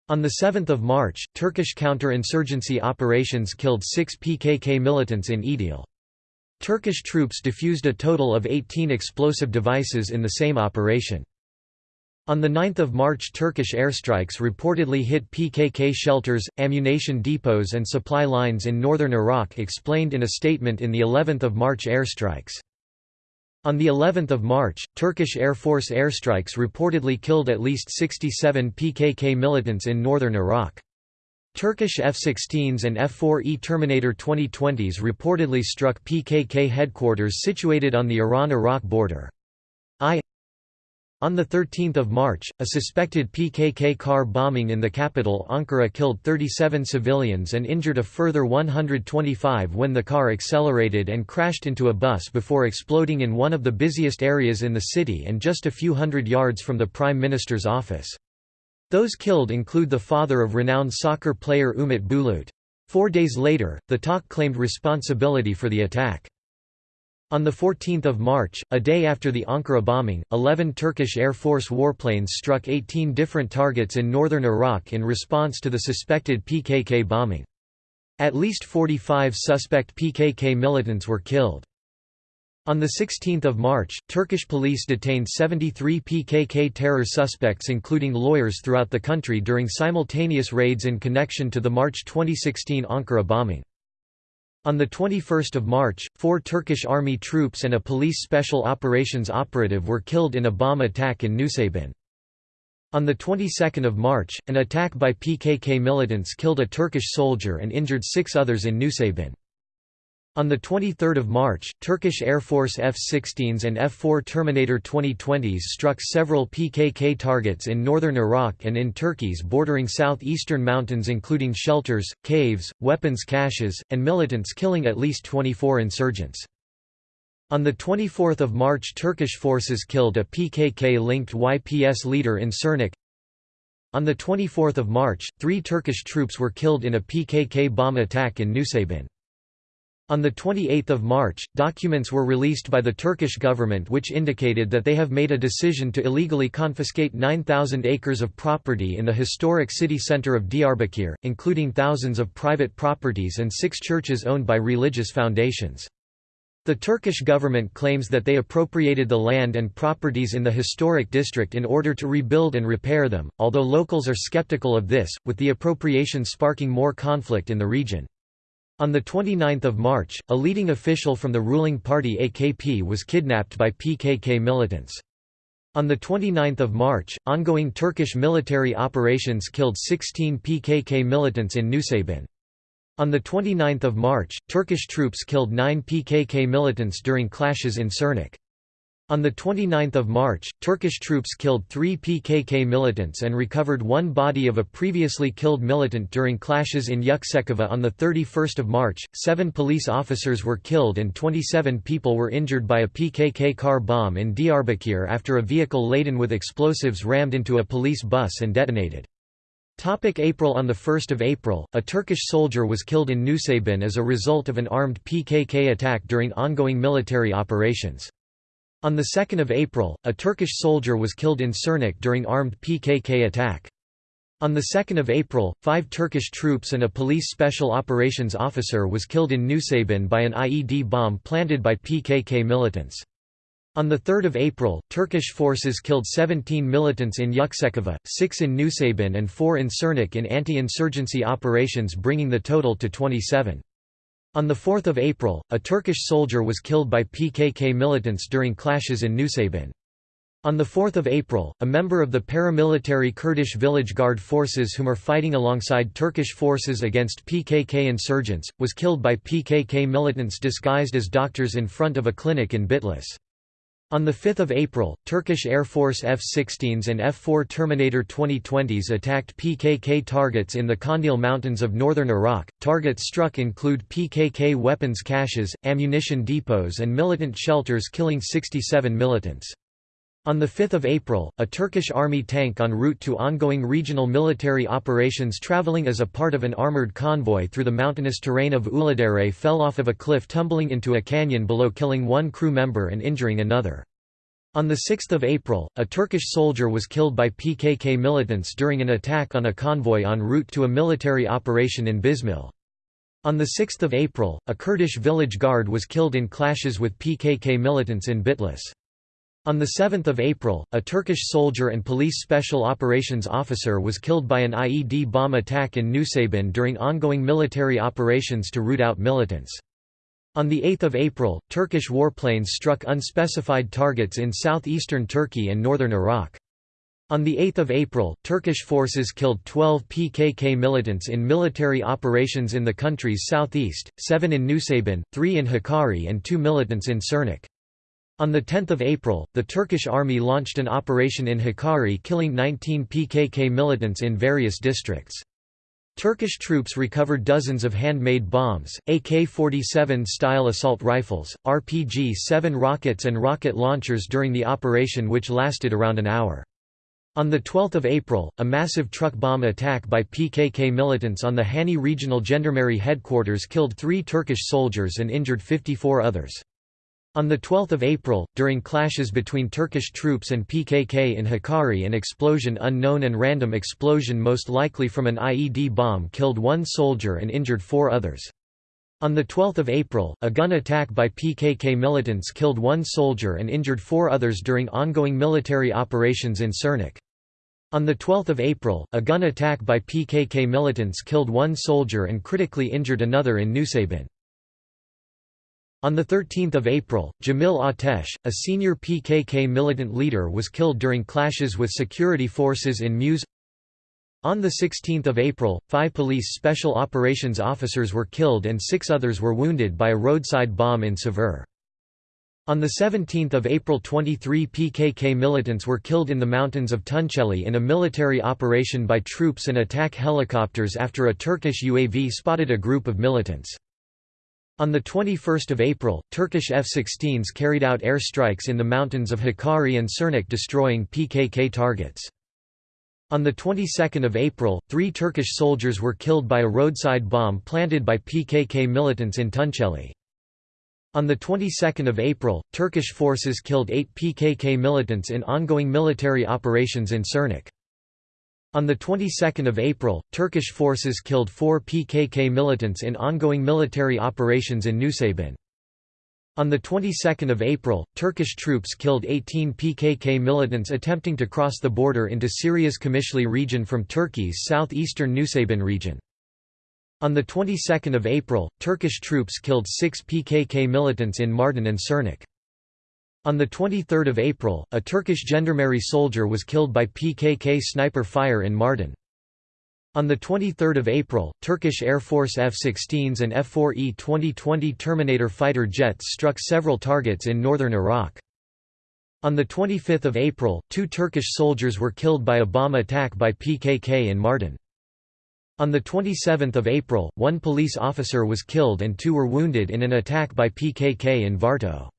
On 7 March, Turkish counter-insurgency operations killed six PKK militants in Idil. Turkish troops defused a total of 18 explosive devices in the same operation. On 9 March Turkish airstrikes reportedly hit PKK shelters, ammunition depots and supply lines in northern Iraq explained in a statement in the 11th of March airstrikes. On the 11th of March, Turkish Air Force airstrikes reportedly killed at least 67 PKK militants in northern Iraq. Turkish F-16s and F-4E Terminator 2020s reportedly struck PKK headquarters situated on the Iran-Iraq border. I on 13 March, a suspected PKK car bombing in the capital Ankara killed 37 civilians and injured a further 125 when the car accelerated and crashed into a bus before exploding in one of the busiest areas in the city and just a few hundred yards from the Prime Minister's office. Those killed include the father of renowned soccer player Umut Bulut. Four days later, the TAK claimed responsibility for the attack. On 14 March, a day after the Ankara bombing, 11 Turkish Air Force warplanes struck 18 different targets in northern Iraq in response to the suspected PKK bombing. At least 45 suspect PKK militants were killed. On 16 March, Turkish police detained 73 PKK terror suspects including lawyers throughout the country during simultaneous raids in connection to the March 2016 Ankara bombing. On 21 March, four Turkish army troops and a police special operations operative were killed in a bomb attack in Nusaybin. On the 22nd of March, an attack by PKK militants killed a Turkish soldier and injured six others in Nusaybin. On 23 March, Turkish Air Force F-16s and F-4 Terminator 2020s struck several PKK targets in northern Iraq and in Turkey's bordering southeastern mountains including shelters, caves, weapons caches, and militants killing at least 24 insurgents. On 24 March Turkish forces killed a PKK-linked YPS leader in Sirnak. On 24 March, three Turkish troops were killed in a PKK bomb attack in Nusaybin. On 28 March, documents were released by the Turkish government which indicated that they have made a decision to illegally confiscate 9,000 acres of property in the historic city centre of Diyarbakir, including thousands of private properties and six churches owned by religious foundations. The Turkish government claims that they appropriated the land and properties in the historic district in order to rebuild and repair them, although locals are skeptical of this, with the appropriation sparking more conflict in the region. On 29 March, a leading official from the ruling party AKP was kidnapped by PKK militants. On 29 March, ongoing Turkish military operations killed 16 PKK militants in Nusaybin. On 29 March, Turkish troops killed nine PKK militants during clashes in Sirnak. On 29 March, Turkish troops killed three PKK militants and recovered one body of a previously killed militant during clashes in Yuksekova on 31 March, seven police officers were killed and 27 people were injured by a PKK car bomb in Diyarbakir after a vehicle laden with explosives rammed into a police bus and detonated. Topic April On 1 April, a Turkish soldier was killed in Nusaybin as a result of an armed PKK attack during ongoing military operations. On 2 April, a Turkish soldier was killed in Sirnak during armed PKK attack. On 2 April, five Turkish troops and a police special operations officer was killed in Nusaybin by an IED bomb planted by PKK militants. On 3 April, Turkish forces killed 17 militants in Yuksekova, 6 in Nusaybin and 4 in Sirnak in anti-insurgency operations bringing the total to 27. On 4 April, a Turkish soldier was killed by PKK militants during clashes in Nusaybin. On 4 April, a member of the paramilitary Kurdish village guard forces whom are fighting alongside Turkish forces against PKK insurgents, was killed by PKK militants disguised as doctors in front of a clinic in Bitlis. On 5 April, Turkish Air Force F-16s and F-4 Terminator 2020s attacked PKK targets in the Kandil Mountains of northern Iraq. Targets struck include PKK weapons caches, ammunition depots and militant shelters killing 67 militants. On 5 April, a Turkish army tank en route to ongoing regional military operations traveling as a part of an armored convoy through the mountainous terrain of Uludere fell off of a cliff tumbling into a canyon below killing one crew member and injuring another. On 6 April, a Turkish soldier was killed by PKK militants during an attack on a convoy en route to a military operation in Bismil. On 6 April, a Kurdish village guard was killed in clashes with PKK militants in Bitlis. On 7 April, a Turkish soldier and police special operations officer was killed by an IED bomb attack in Nusaybin during ongoing military operations to root out militants. On 8 April, Turkish warplanes struck unspecified targets in southeastern Turkey and northern Iraq. On 8 April, Turkish forces killed 12 PKK militants in military operations in the country's southeast, seven in Nusaybin, three in Hakkari and two militants in Sirnak. On 10 April, the Turkish army launched an operation in Hakkari killing 19 PKK militants in various districts. Turkish troops recovered dozens of handmade bombs, AK-47 style assault rifles, RPG-7 rockets and rocket launchers during the operation which lasted around an hour. On 12 April, a massive truck bomb attack by PKK militants on the Hani Regional Gendarmerie headquarters killed three Turkish soldiers and injured 54 others. On 12 April, during clashes between Turkish troops and PKK in Hakkari an explosion unknown and random explosion most likely from an IED bomb killed one soldier and injured four others. On 12 April, a gun attack by PKK militants killed one soldier and injured four others during ongoing military operations in Sirnak. On 12 April, a gun attack by PKK militants killed one soldier and critically injured another in Nusaybin. On 13 April, Jamil Atesh, a senior PKK militant leader was killed during clashes with security forces in Muse On 16 April, five police special operations officers were killed and six others were wounded by a roadside bomb in Sevr. On 17 April 23 PKK militants were killed in the mountains of Tunceli in a military operation by troops and attack helicopters after a Turkish UAV spotted a group of militants. On 21 April, Turkish F-16s carried out air strikes in the mountains of Hakkari and Sirnak destroying PKK targets. On the 22nd of April, three Turkish soldiers were killed by a roadside bomb planted by PKK militants in Tunceli. On the 22nd of April, Turkish forces killed eight PKK militants in ongoing military operations in Sirnak. On the 22nd of April, Turkish forces killed four PKK militants in ongoing military operations in Nusaybin. On the 22nd of April, Turkish troops killed 18 PKK militants attempting to cross the border into Syria's Qamishli region from Turkey's southeastern Nusaybin region. On the 22nd of April, Turkish troops killed 6 PKK militants in Mardin and Sirnak. On 23 April, a Turkish gendarmerie soldier was killed by PKK sniper fire in Mardin. On 23 April, Turkish Air Force F-16s and F-4E 2020 Terminator fighter jets struck several targets in northern Iraq. On 25 April, two Turkish soldiers were killed by a bomb attack by PKK in Mardin. On 27 April, one police officer was killed and two were wounded in an attack by PKK in Varto.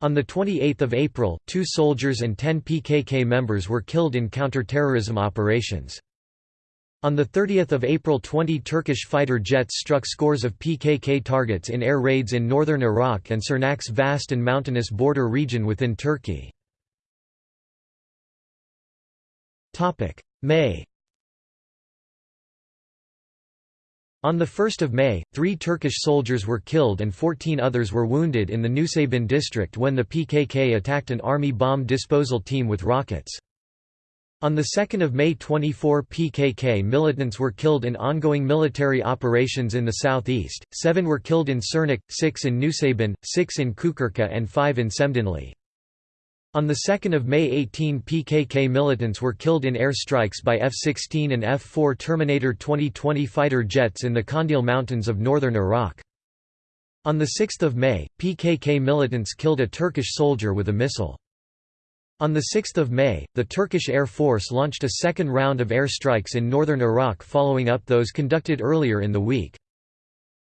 On 28 April, two soldiers and ten PKK members were killed in counter-terrorism operations. On 30 April 20 Turkish fighter jets struck scores of PKK targets in air raids in northern Iraq and Sirnak's vast and mountainous border region within Turkey. May On 1 May, three Turkish soldiers were killed and 14 others were wounded in the Nusaybin district when the PKK attacked an army bomb disposal team with rockets. On 2 May 24 PKK militants were killed in ongoing military operations in the southeast, seven were killed in Sirnak, six in Nusaybin, six in Kukurka and five in Şemdinli. On 2 May 18 PKK militants were killed in air strikes by F-16 and F-4 Terminator 2020 fighter jets in the Kandil Mountains of northern Iraq. On 6 May, PKK militants killed a Turkish soldier with a missile. On 6 May, the Turkish Air Force launched a second round of airstrikes in northern Iraq following up those conducted earlier in the week.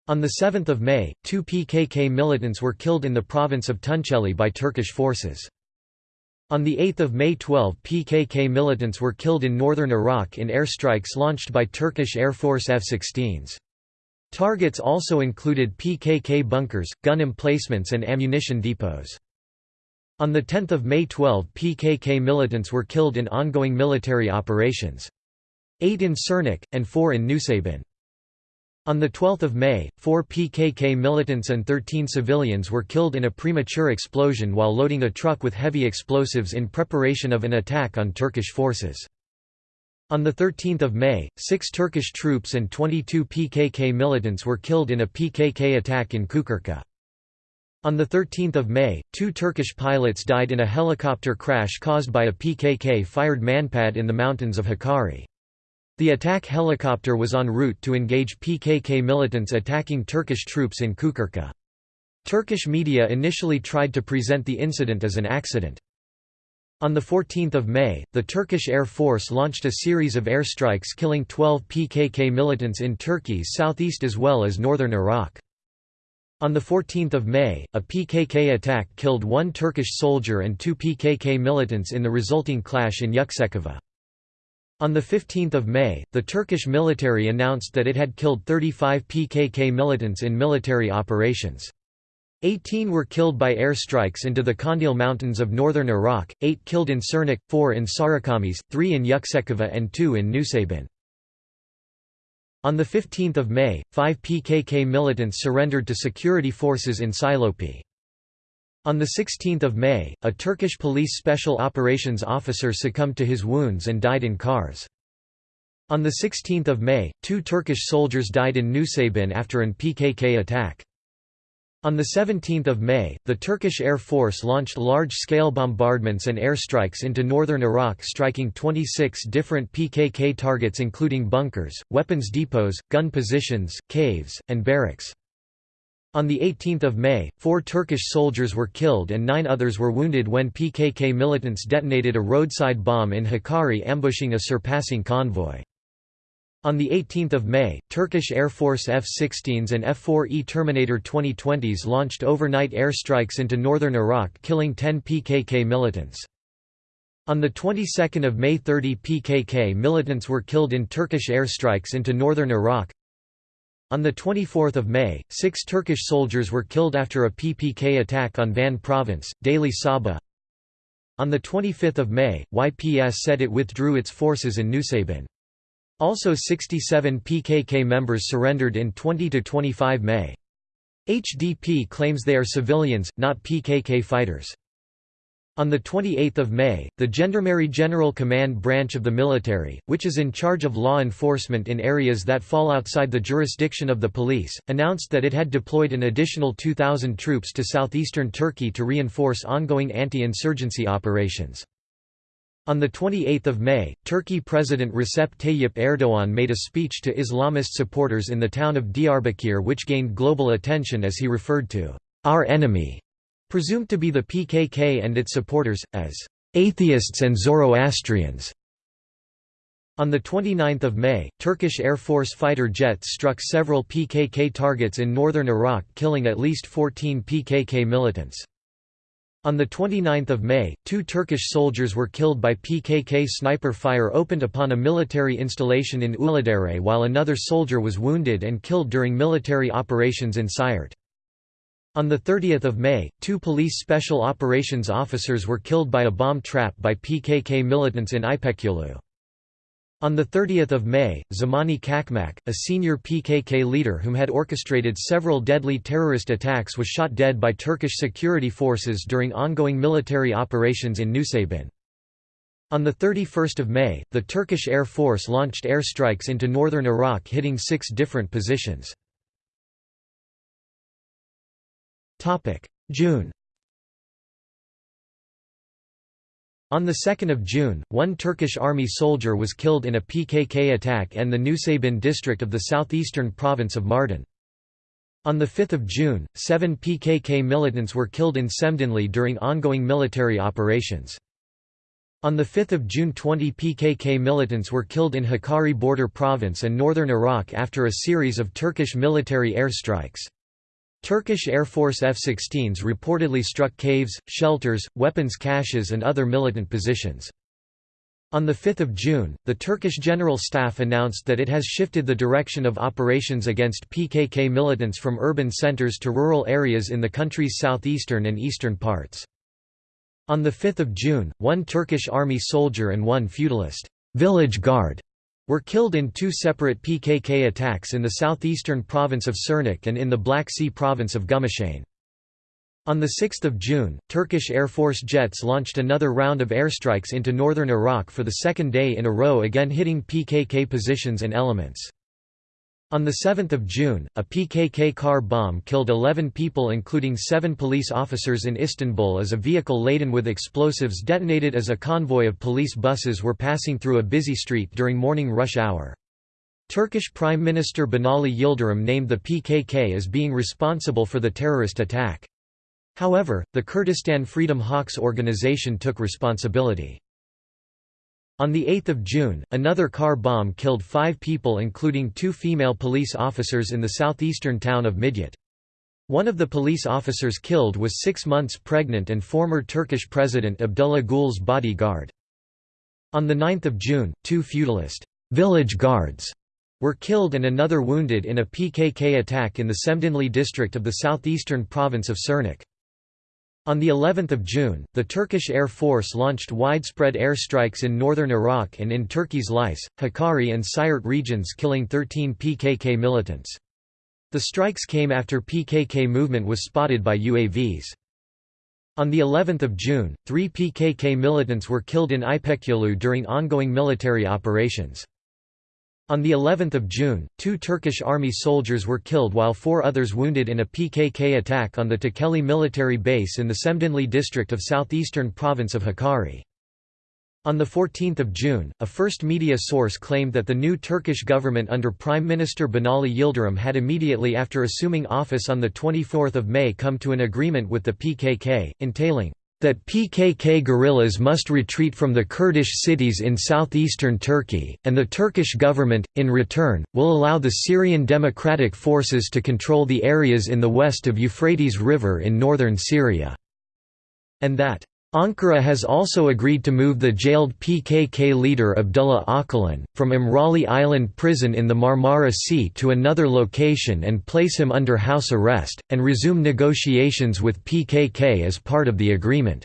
On 7 May, two PKK militants were killed in the province of Tunceli by Turkish forces. On 8 May 12 PKK militants were killed in northern Iraq in airstrikes launched by Turkish Air Force F-16s. Targets also included PKK bunkers, gun emplacements and ammunition depots. On 10 May 12 PKK militants were killed in ongoing military operations. Eight in Sirnak, and four in Nusaybin. On 12 May, four PKK militants and 13 civilians were killed in a premature explosion while loading a truck with heavy explosives in preparation of an attack on Turkish forces. On 13 May, six Turkish troops and 22 PKK militants were killed in a PKK attack in Kukurka. On 13 May, two Turkish pilots died in a helicopter crash caused by a PKK-fired manpad in the mountains of Hakkari. The attack helicopter was en route to engage PKK militants attacking Turkish troops in Kukurka. Turkish media initially tried to present the incident as an accident. On 14 May, the Turkish Air Force launched a series of airstrikes killing 12 PKK militants in Turkey's southeast as well as northern Iraq. On 14 May, a PKK attack killed one Turkish soldier and two PKK militants in the resulting clash in Yüksekova. On 15 May, the Turkish military announced that it had killed 35 PKK militants in military operations. 18 were killed by air strikes into the Kandil Mountains of northern Iraq, 8 killed in Sirnak, 4 in Sarıkamış, 3 in Yüksekova and 2 in Nusaybin. On 15 May, five PKK militants surrendered to security forces in Silopi. On 16 May, a Turkish police special operations officer succumbed to his wounds and died in Kars. On 16 May, two Turkish soldiers died in Nusaybin after an PKK attack. On 17 May, the Turkish Air Force launched large-scale bombardments and airstrikes into northern Iraq striking 26 different PKK targets including bunkers, weapons depots, gun positions, caves, and barracks. On 18 May, four Turkish soldiers were killed and nine others were wounded when PKK militants detonated a roadside bomb in Hakkari ambushing a surpassing convoy. On 18 May, Turkish Air Force F-16s and F-4E Terminator 2020s launched overnight airstrikes into northern Iraq killing 10 PKK militants. On the 22nd of May 30 PKK militants were killed in Turkish airstrikes into northern Iraq. On 24 May, six Turkish soldiers were killed after a PPK attack on Van Province, Daily Sabah. On 25 May, YPS said it withdrew its forces in Nusaybin. Also 67 PKK members surrendered in 20–25 May. HDP claims they are civilians, not PKK fighters. On 28 May, the Gendarmerie General Command branch of the military, which is in charge of law enforcement in areas that fall outside the jurisdiction of the police, announced that it had deployed an additional 2,000 troops to southeastern Turkey to reinforce ongoing anti-insurgency operations. On 28 May, Turkey President Recep Tayyip Erdoğan made a speech to Islamist supporters in the town of Diyarbakir which gained global attention as he referred to our enemy, presumed to be the PKK and its supporters, as atheists and Zoroastrians. On 29 May, Turkish Air Force fighter jets struck several PKK targets in northern Iraq killing at least 14 PKK militants. On 29 May, two Turkish soldiers were killed by PKK sniper fire opened upon a military installation in Uludere while another soldier was wounded and killed during military operations in Siirt. On 30 May, two police special operations officers were killed by a bomb trap by PKK militants in Ipekyolu. On 30 May, Zamani Çakmak, a senior PKK leader whom had orchestrated several deadly terrorist attacks was shot dead by Turkish security forces during ongoing military operations in Nusaybin. On 31 May, the Turkish Air Force launched airstrikes into northern Iraq hitting six different positions. June On 2 June, one Turkish army soldier was killed in a PKK attack in the Nusaybin district of the southeastern province of Mardin. On 5 June, seven PKK militants were killed in Şemdinli during ongoing military operations. On 5 June 20 PKK militants were killed in Hakkari border province and northern Iraq after a series of Turkish military airstrikes. Turkish Air Force F-16s reportedly struck caves, shelters, weapons caches and other militant positions. On 5 June, the Turkish General Staff announced that it has shifted the direction of operations against PKK militants from urban centers to rural areas in the country's southeastern and eastern parts. On 5 June, one Turkish army soldier and one feudalist village guard were killed in two separate PKK attacks in the southeastern province of Sirnak and in the Black Sea province of Gümüşhane. On 6 June, Turkish Air Force jets launched another round of airstrikes into northern Iraq for the second day in a row again hitting PKK positions and elements. On 7 June, a PKK car bomb killed 11 people including seven police officers in Istanbul as a vehicle laden with explosives detonated as a convoy of police buses were passing through a busy street during morning rush hour. Turkish Prime Minister Binali Yildirim named the PKK as being responsible for the terrorist attack. However, the Kurdistan Freedom Hawks organization took responsibility. On 8 June, another car bomb killed five people including two female police officers in the southeastern town of Midyat. One of the police officers killed was six months pregnant and former Turkish President Abdullah Gül's bodyguard. On 9 June, two feudalist village guards were killed and another wounded in a PKK attack in the Şemdinli district of the southeastern province of Sirnak. On the 11th of June, the Turkish Air Force launched widespread airstrikes in northern Iraq and in Turkey's Lice, Hakkari and Siirt regions killing 13 PKK militants. The strikes came after PKK movement was spotted by UAVs. On the 11th of June, 3 PKK militants were killed in Ipekyolu during ongoing military operations. On the 11th of June, two Turkish army soldiers were killed while four others wounded in a PKK attack on the Tekeli military base in the Şemdinli district of southeastern province of Hakkari. On 14 June, a first media source claimed that the new Turkish government under Prime Minister Binali Yildirim had immediately after assuming office on 24 May come to an agreement with the PKK, entailing that PKK guerrillas must retreat from the Kurdish cities in southeastern Turkey, and the Turkish government, in return, will allow the Syrian Democratic Forces to control the areas in the west of Euphrates River in northern Syria. And that Ankara has also agreed to move the jailed PKK leader Abdullah Öcalan, from İmralı Island prison in the Marmara Sea to another location and place him under house arrest, and resume negotiations with PKK as part of the agreement.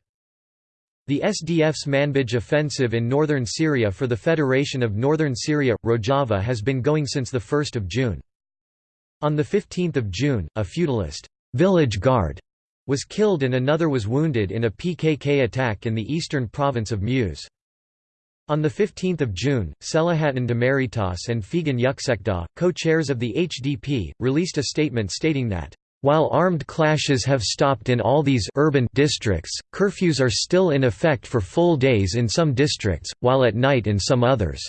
The SDF's Manbij offensive in northern Syria for the Federation of Northern Syria, Rojava has been going since 1 June. On 15 June, a feudalist village guard was killed and another was wounded in a PKK attack in the eastern province of Muş. On 15 June, Selahattin Demirtas and Figen Yüksekdağ, co-chairs of the HDP, released a statement stating that, "...while armed clashes have stopped in all these urban districts, curfews are still in effect for full days in some districts, while at night in some others."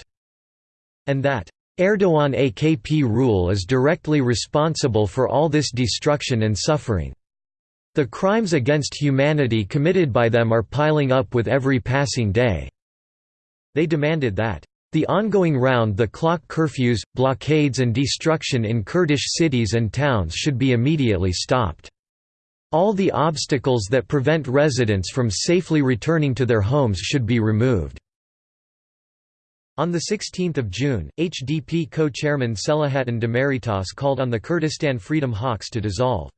And that, "...Erdogan AKP rule is directly responsible for all this destruction and suffering." The crimes against humanity committed by them are piling up with every passing day." They demanded that, "...the ongoing round-the-clock curfews, blockades and destruction in Kurdish cities and towns should be immediately stopped. All the obstacles that prevent residents from safely returning to their homes should be removed." On 16 June, HDP co-chairman Selahattin Demirtas called on the Kurdistan Freedom Hawks to dissolve.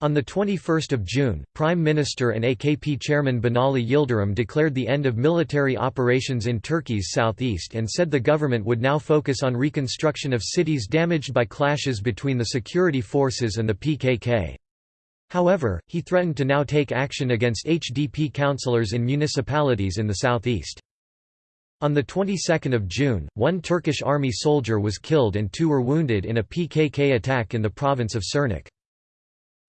On 21 June, Prime Minister and AKP chairman Binali Yildirim declared the end of military operations in Turkey's southeast and said the government would now focus on reconstruction of cities damaged by clashes between the security forces and the PKK. However, he threatened to now take action against HDP councillors in municipalities in the southeast. On the 22nd of June, one Turkish army soldier was killed and two were wounded in a PKK attack in the province of Sirnak.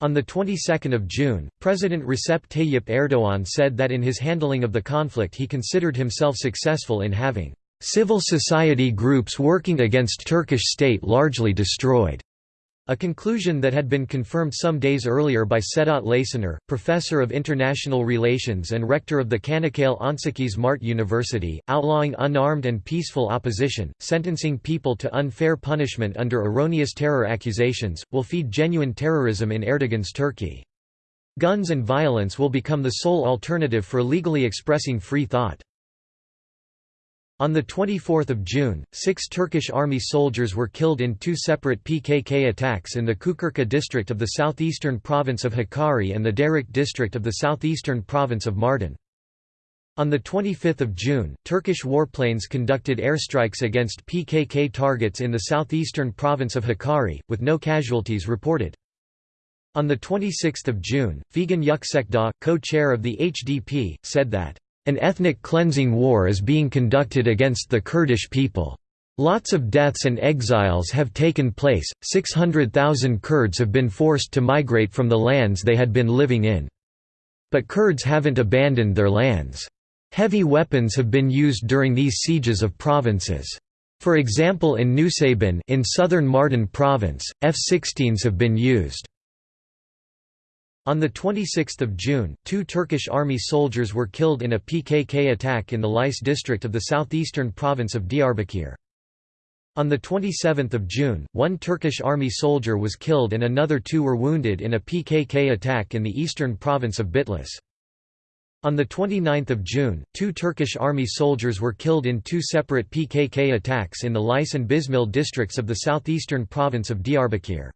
On the 22nd of June, President Recep Tayyip Erdogan said that in his handling of the conflict he considered himself successful in having civil society groups working against Turkish state largely destroyed. A conclusion that had been confirmed some days earlier by Sedat Laçiner, professor of international relations and rector of the Çanakkale 18 Mart University, outlawing unarmed and peaceful opposition, sentencing people to unfair punishment under erroneous terror accusations, will feed genuine terrorism in Erdogan's Turkey. Guns and violence will become the sole alternative for legally expressing free thought. On 24 June, six Turkish army soldiers were killed in two separate PKK attacks in the Kukurka district of the southeastern province of Hakkari and the Derik district of the southeastern province of Mardin. On 25 June, Turkish warplanes conducted airstrikes against PKK targets in the southeastern province of Hakkari, with no casualties reported. On 26 June, Figen Yüksekdağ, co-chair of the HDP, said that an ethnic cleansing war is being conducted against the Kurdish people. Lots of deaths and exiles have taken place, 600,000 Kurds have been forced to migrate from the lands they had been living in. But Kurds haven't abandoned their lands. Heavy weapons have been used during these sieges of provinces. For example in Nusaybin in southern Mardin province, F-16s have been used. On 26 June, two Turkish army soldiers were killed in a PKK attack in the Lice district of the southeastern province of Diyarbakir. On 27 June, one Turkish army soldier was killed and another two were wounded in a PKK attack in the eastern province of Bitlis. On 29 June, two Turkish army soldiers were killed in two separate PKK attacks in the Lice and Bismil districts of the southeastern province of Diyarbakir.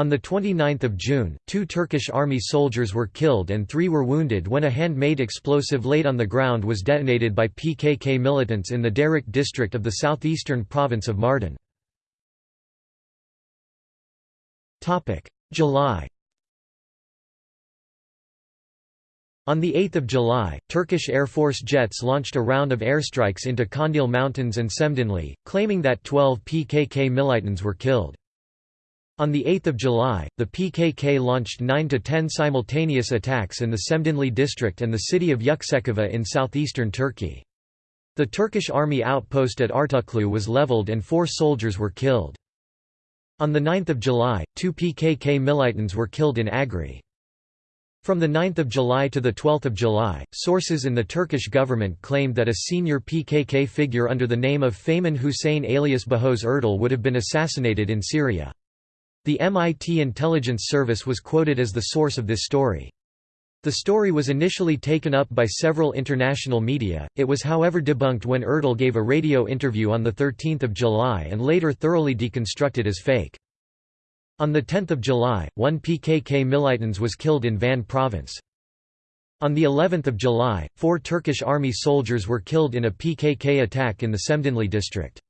On 29 June, two Turkish army soldiers were killed and three were wounded when a handmade explosive laid on the ground was detonated by PKK militants in the Derik district of the southeastern province of Mardin. July On 8 July, Turkish Air Force jets launched a round of airstrikes into Kandil Mountains and Şemdinli, claiming that 12 PKK militants were killed. On 8 July, the PKK launched 9 to 10 simultaneous attacks in the Şemdinli district and the city of Yüksekova in southeastern Turkey. The Turkish army outpost at Artuklu was leveled and four soldiers were killed. On 9 July, two PKK militants were killed in Agri. From 9 July to 12 July, sources in the Turkish government claimed that a senior PKK figure under the name of Fehman Hussein alias Bahoz Erdal would have been assassinated in Syria. The MIT intelligence service was quoted as the source of this story. The story was initially taken up by several international media, it was however debunked when Erdal gave a radio interview on 13 July and later thoroughly deconstructed as fake. On 10 July, one PKK militants was killed in Van province. On the 11th of July, four Turkish army soldiers were killed in a PKK attack in the Şemdinli district.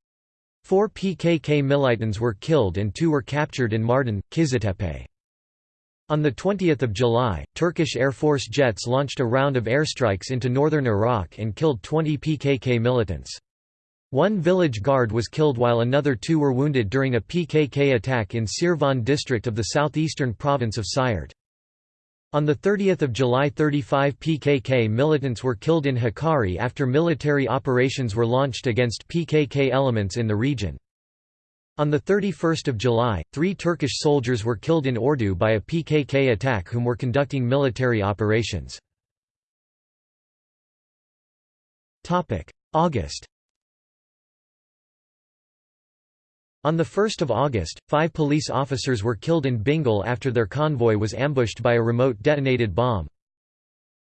Four PKK militants were killed and two were captured in Mardin, Kiziltepe. On 20 July, Turkish Air Force jets launched a round of airstrikes into northern Iraq and killed 20 PKK militants. One village guard was killed while another two were wounded during a PKK attack in Sirvan district of the southeastern province of Siirt. On 30 July 35 PKK militants were killed in Hakkari after military operations were launched against PKK elements in the region. On 31 July, three Turkish soldiers were killed in Ordu by a PKK attack whom were conducting military operations. August On 1 August, five police officers were killed in Bingöl after their convoy was ambushed by a remote detonated bomb.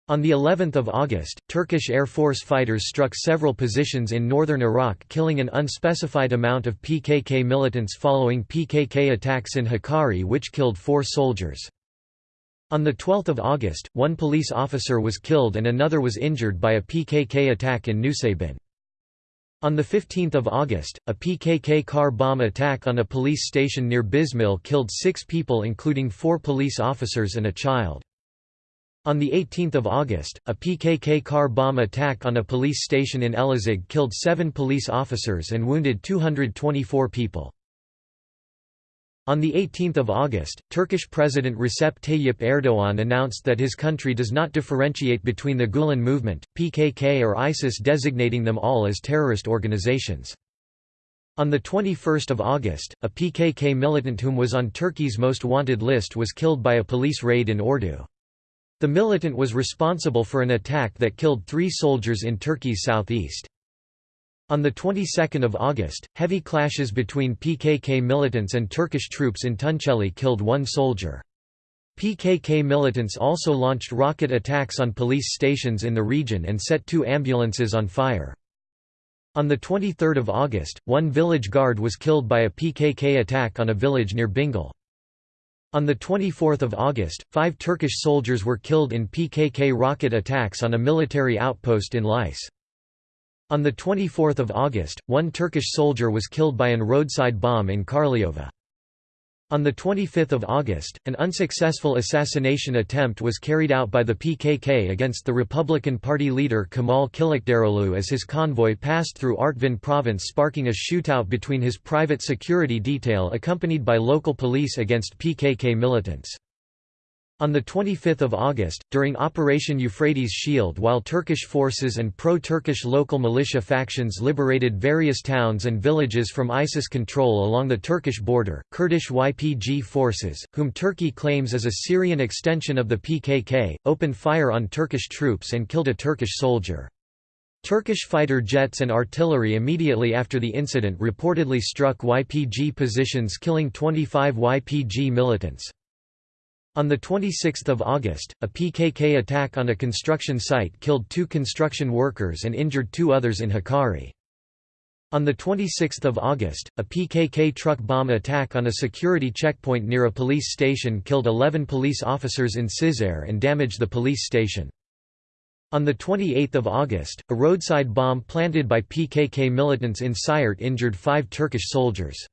On the 11th of August, Turkish Air Force fighters struck several positions in northern Iraq killing an unspecified amount of PKK militants following PKK attacks in Hakkari which killed four soldiers. On 12 August, one police officer was killed and another was injured by a PKK attack in Nusaybin. On 15 August, a PKK car bomb attack on a police station near Bismil killed six people including four police officers and a child. On 18 August, a PKK car bomb attack on a police station in Elazig killed seven police officers and wounded 224 people. On 18 August, Turkish President Recep Tayyip Erdoğan announced that his country does not differentiate between the Gulen movement, PKK or ISIS designating them all as terrorist organizations. On 21 August, a PKK militant whom was on Turkey's most wanted list was killed by a police raid in Ordu. The militant was responsible for an attack that killed three soldiers in Turkey's southeast. On the 22nd of August, heavy clashes between PKK militants and Turkish troops in Tunceli killed one soldier. PKK militants also launched rocket attacks on police stations in the region and set two ambulances on fire. On 23 August, one village guard was killed by a PKK attack on a village near Bingöl. On 24 August, five Turkish soldiers were killed in PKK rocket attacks on a military outpost in Lice. On 24 August, one Turkish soldier was killed by an roadside bomb in Karlıova. On 25 August, an unsuccessful assassination attempt was carried out by the PKK against the Republican Party leader Kemal Kılıçdaroğlu as his convoy passed through Artvin province sparking a shootout between his private security detail accompanied by local police against PKK militants. On 25 August, during Operation Euphrates Shield while Turkish forces and pro-Turkish local militia factions liberated various towns and villages from ISIS control along the Turkish border, Kurdish YPG forces, whom Turkey claims as a Syrian extension of the PKK, opened fire on Turkish troops and killed a Turkish soldier. Turkish fighter jets and artillery immediately after the incident reportedly struck YPG positions killing 25 YPG militants. On 26 August, a PKK attack on a construction site killed two construction workers and injured two others in Hakkari. On 26 August, a PKK truck bomb attack on a security checkpoint near a police station killed 11 police officers in Cizre and damaged the police station. On 28 August, a roadside bomb planted by PKK militants in Siirt injured five Turkish soldiers.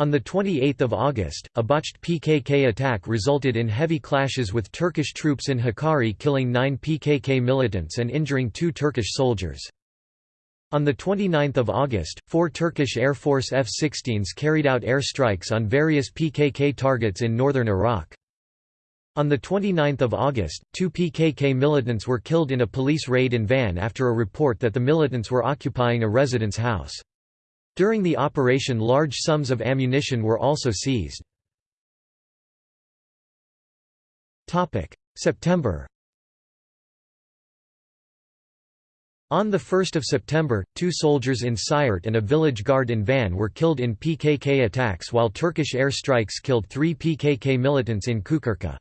On 28 August, a botched PKK attack resulted in heavy clashes with Turkish troops in Hakkari killing nine PKK militants and injuring two Turkish soldiers. On 29 August, four Turkish Air Force F-16s carried out air strikes on various PKK targets in northern Iraq. On 29 August, two PKK militants were killed in a police raid in Van after a report that the militants were occupying a residence house. During the operation large sums of ammunition were also seized. September On 1 September, two soldiers in Siirt and a village guard in Van were killed in PKK attacks while Turkish air strikes killed three PKK militants in Çukurca.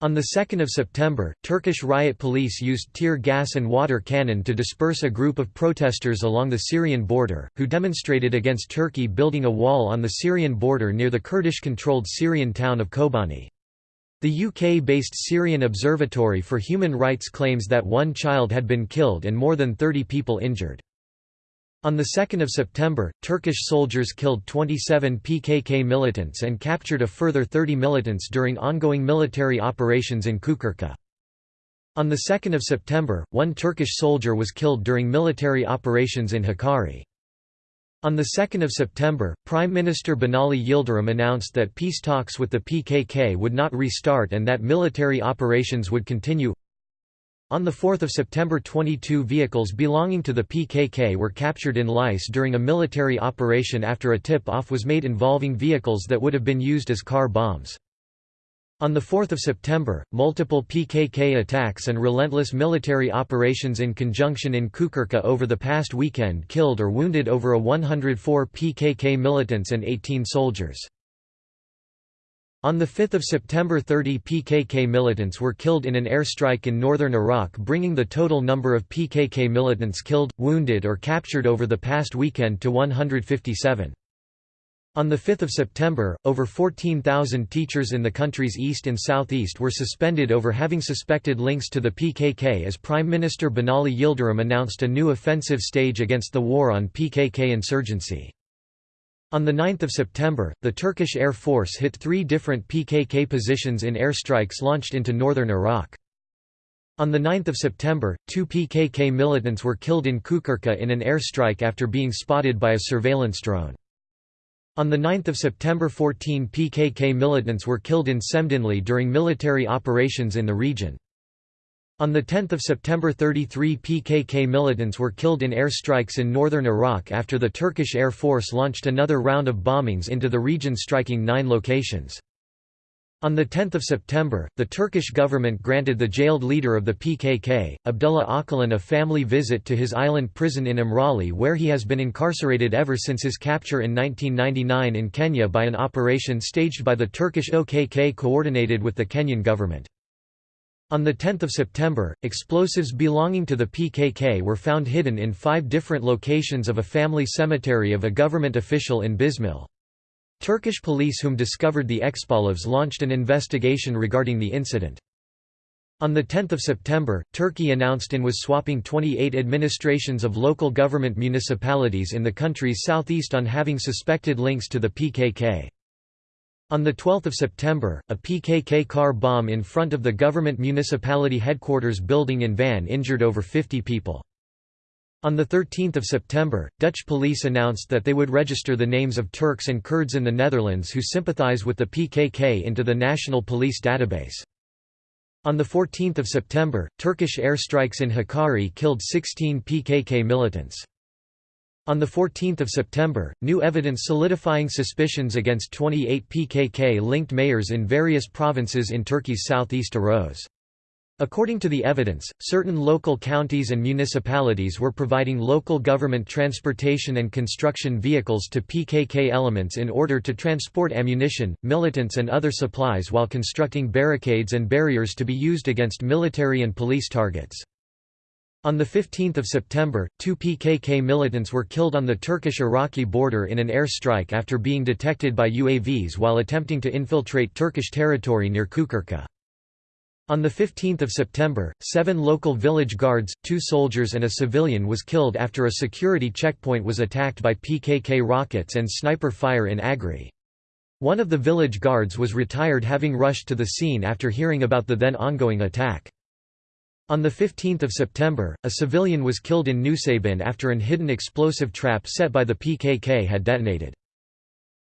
On 2 September, Turkish riot police used tear gas and water cannon to disperse a group of protesters along the Syrian border, who demonstrated against Turkey building a wall on the Syrian border near the Kurdish-controlled Syrian town of Kobani. The UK-based Syrian Observatory for Human Rights claims that one child had been killed and more than 30 people injured. On 2 September, Turkish soldiers killed 27 PKK militants and captured a further 30 militants during ongoing military operations in Çukurca. On 2 September, one Turkish soldier was killed during military operations in Hakkari. On 2 September, Prime Minister Binali Yildirim announced that peace talks with the PKK would not restart and that military operations would continue. On 4 September 22 vehicles belonging to the PKK were captured in Lice during a military operation after a tip-off was made involving vehicles that would have been used as car bombs. On 4 September, multiple PKK attacks and relentless military operations in conjunction in Çukurca over the past weekend killed or wounded over a 104 PKK militants and 18 soldiers. On 5 September 30 PKK militants were killed in an airstrike in northern Iraq bringing the total number of PKK militants killed, wounded or captured over the past weekend to 157. On 5 September, over 14,000 teachers in the country's east and southeast were suspended over having suspected links to the PKK as Prime Minister Binali Yildirim announced a new offensive stage against the war on PKK insurgency. On 9 September, the Turkish Air Force hit three different PKK positions in airstrikes launched into northern Iraq. On 9 September, two PKK militants were killed in Çukurca in an airstrike after being spotted by a surveillance drone. On 9 September 14 PKK militants were killed in Şemdinli during military operations in the region. On 10 September 33 PKK militants were killed in air strikes in northern Iraq after the Turkish Air Force launched another round of bombings into the region striking nine locations. On 10 September, the Turkish government granted the jailed leader of the PKK, Abdullah Öcalan a family visit to his island prison in Imrali where he has been incarcerated ever since his capture in 1999 in Kenya by an operation staged by the Turkish OKK coordinated with the Kenyan government. On 10 September, explosives belonging to the PKK were found hidden in five different locations of a family cemetery of a government official in Bismil. Turkish police whom discovered the explosives launched an investigation regarding the incident. On 10 September, Turkey announced it was swapping 28 administrations of local government municipalities in the country's southeast on having suspected links to the PKK. On 12 September, a PKK car bomb in front of the government municipality headquarters building in Van injured over 50 people. On 13 September, Dutch police announced that they would register the names of Turks and Kurds in the Netherlands who sympathize with the PKK into the National Police Database. On 14 September, Turkish airstrikes in Hakkari killed 16 PKK militants. On 14 September, new evidence solidifying suspicions against 28 PKK-linked mayors in various provinces in Turkey's southeast arose. According to the evidence, certain local counties and municipalities were providing local government transportation and construction vehicles to PKK elements in order to transport ammunition, militants and other supplies while constructing barricades and barriers to be used against military and police targets. On 15 September, two PKK militants were killed on the Turkish-Iraqi border in an airstrike after being detected by UAVs while attempting to infiltrate Turkish territory near Çukurca. On 15 September, seven local village guards, two soldiers and a civilian was killed after a security checkpoint was attacked by PKK rockets and sniper fire in Agri. One of the village guards was retired having rushed to the scene after hearing about the then ongoing attack. On 15 September, a civilian was killed in Nusaybin after an hidden explosive trap set by the PKK had detonated.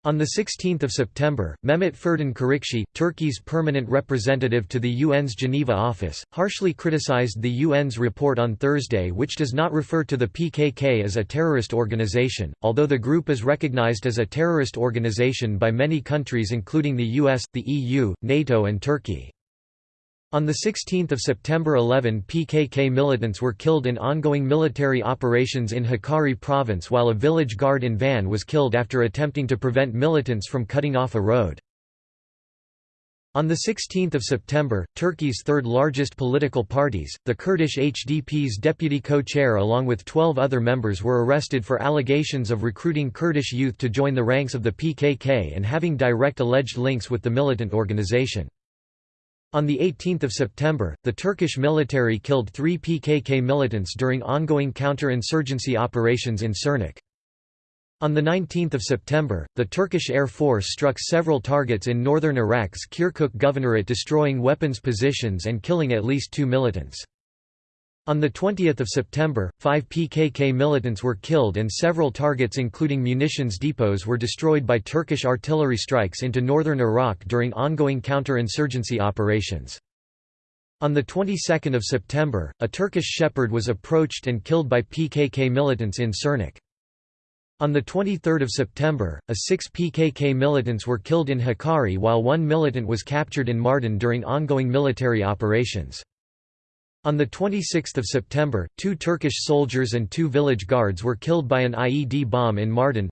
On 16 September, Mehmet Ferden Çarıkçı, Turkey's permanent representative to the UN's Geneva office, harshly criticized the UN's report on Thursday which does not refer to the PKK as a terrorist organization, although the group is recognized as a terrorist organization by many countries including the US, the EU, NATO and Turkey. On 16 September 11 PKK militants were killed in ongoing military operations in Hakkari province while a village guard in Van was killed after attempting to prevent militants from cutting off a road. On 16 September, Turkey's third largest political parties, the Kurdish HDP's deputy co-chair along with 12 other members were arrested for allegations of recruiting Kurdish youth to join the ranks of the PKK and having direct alleged links with the militant organization. On 18 September, the Turkish military killed three PKK militants during ongoing counter-insurgency operations in Sirnak. On 19 September, the Turkish Air Force struck several targets in northern Iraq's Kirkuk Governorate destroying weapons positions and killing at least two militants. On 20 September, five PKK militants were killed and several targets including munitions depots were destroyed by Turkish artillery strikes into northern Iraq during ongoing counter-insurgency operations. On the 22nd of September, a Turkish shepherd was approached and killed by PKK militants in Sirnak. On 23 September, a six PKK militants were killed in Hakkari while one militant was captured in Mardin during ongoing military operations. On 26 September, two Turkish soldiers and two village guards were killed by an IED bomb in Mardin.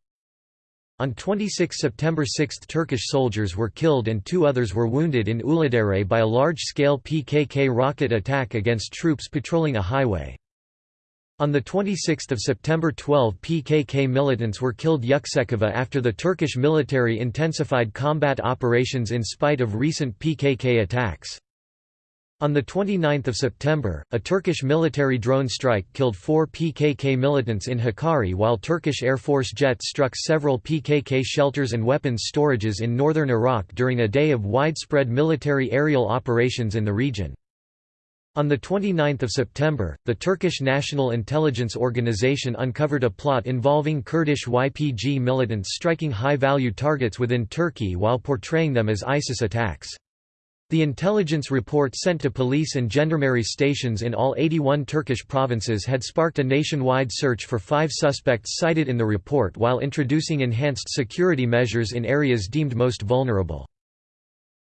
On 26 September six Turkish soldiers were killed and two others were wounded in Uludere by a large-scale PKK rocket attack against troops patrolling a highway. On 26 September 12 PKK militants were killed Yüksekova after the Turkish military intensified combat operations in spite of recent PKK attacks. On 29 September, a Turkish military drone strike killed four PKK militants in Hakkari while Turkish Air Force jets struck several PKK shelters and weapons storages in northern Iraq during a day of widespread military aerial operations in the region. On 29 September, the Turkish National Intelligence Organization uncovered a plot involving Kurdish YPG militants striking high-value targets within Turkey while portraying them as ISIS attacks. The intelligence report sent to police and gendarmerie stations in all 81 Turkish provinces had sparked a nationwide search for five suspects cited in the report while introducing enhanced security measures in areas deemed most vulnerable.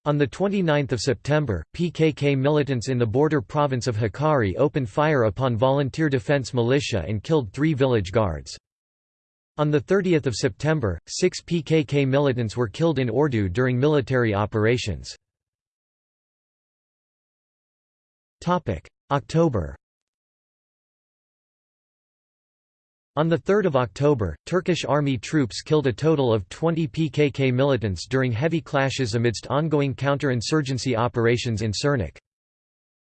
On 29 September, PKK militants in the border province of Hakkari opened fire upon volunteer defense militia and killed three village guards. On 30 September, six PKK militants were killed in Ordu during military operations. October On 3 October, Turkish army troops killed a total of 20 PKK militants during heavy clashes amidst ongoing counter-insurgency operations in Sirnak.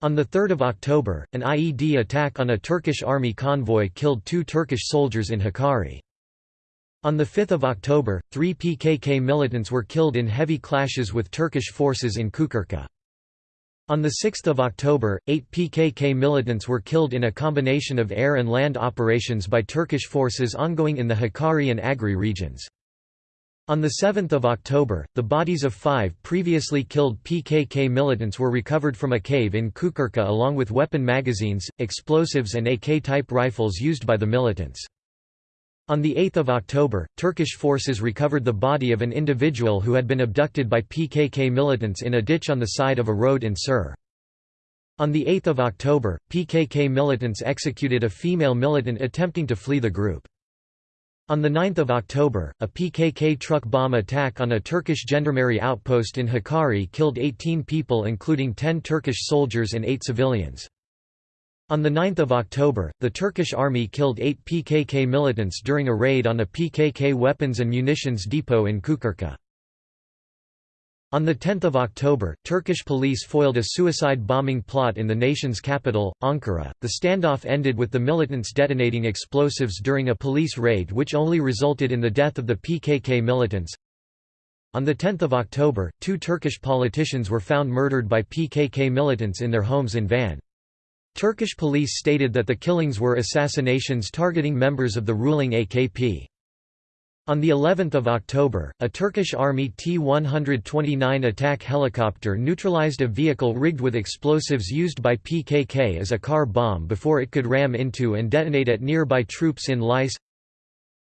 On 3 October, an IED attack on a Turkish army convoy killed two Turkish soldiers in Hakkari. On 5 October, three PKK militants were killed in heavy clashes with Turkish forces in Çukurca. On 6 October, eight PKK militants were killed in a combination of air and land operations by Turkish forces ongoing in the Hakkari and Agri regions. On 7 October, the bodies of five previously killed PKK militants were recovered from a cave in Çukurca along with weapon magazines, explosives and AK-type rifles used by the militants. On 8 October, Turkish forces recovered the body of an individual who had been abducted by PKK militants in a ditch on the side of a road in Sur. On 8 October, PKK militants executed a female militant attempting to flee the group. On 9 October, a PKK truck bomb attack on a Turkish gendarmerie outpost in Hakkari killed 18 people including 10 Turkish soldiers and 8 civilians. On 9 October, the Turkish army killed eight PKK militants during a raid on a PKK weapons and munitions depot in Çukurca. On 10 October, Turkish police foiled a suicide bombing plot in the nation's capital, Ankara. The standoff ended with the militants detonating explosives during a police raid which only resulted in the death of the PKK militants. On 10 October, two Turkish politicians were found murdered by PKK militants in their homes in Van. Turkish police stated that the killings were assassinations targeting members of the ruling AKP. On the 11th of October, a Turkish Army T-129 attack helicopter neutralized a vehicle rigged with explosives used by PKK as a car bomb before it could ram into and detonate at nearby troops in Lice.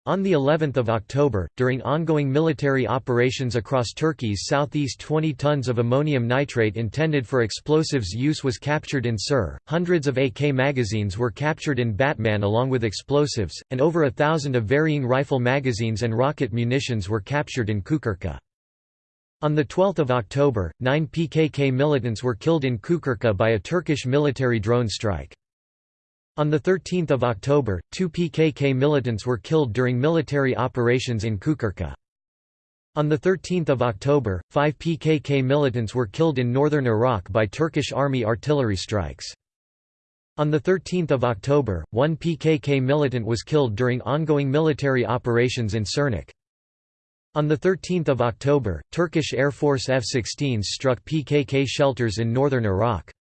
On the 11th of October, during ongoing military operations across Turkey's southeast 20 tons of ammonium nitrate intended for explosives use was captured in Sur, hundreds of AK magazines were captured in Batman along with explosives, and over a thousand of varying rifle magazines and rocket munitions were captured in Çukurca. On 12 October, nine PKK militants were killed in Çukurca by a Turkish military drone strike. On 13 October, two PKK militants were killed during military operations in Çukurca. On 13 October, five PKK militants were killed in northern Iraq by Turkish army artillery strikes. On 13 October, one PKK militant was killed during ongoing military operations in Sirnak. On 13 October, Turkish Air Force F-16s struck PKK shelters in northern Iraq.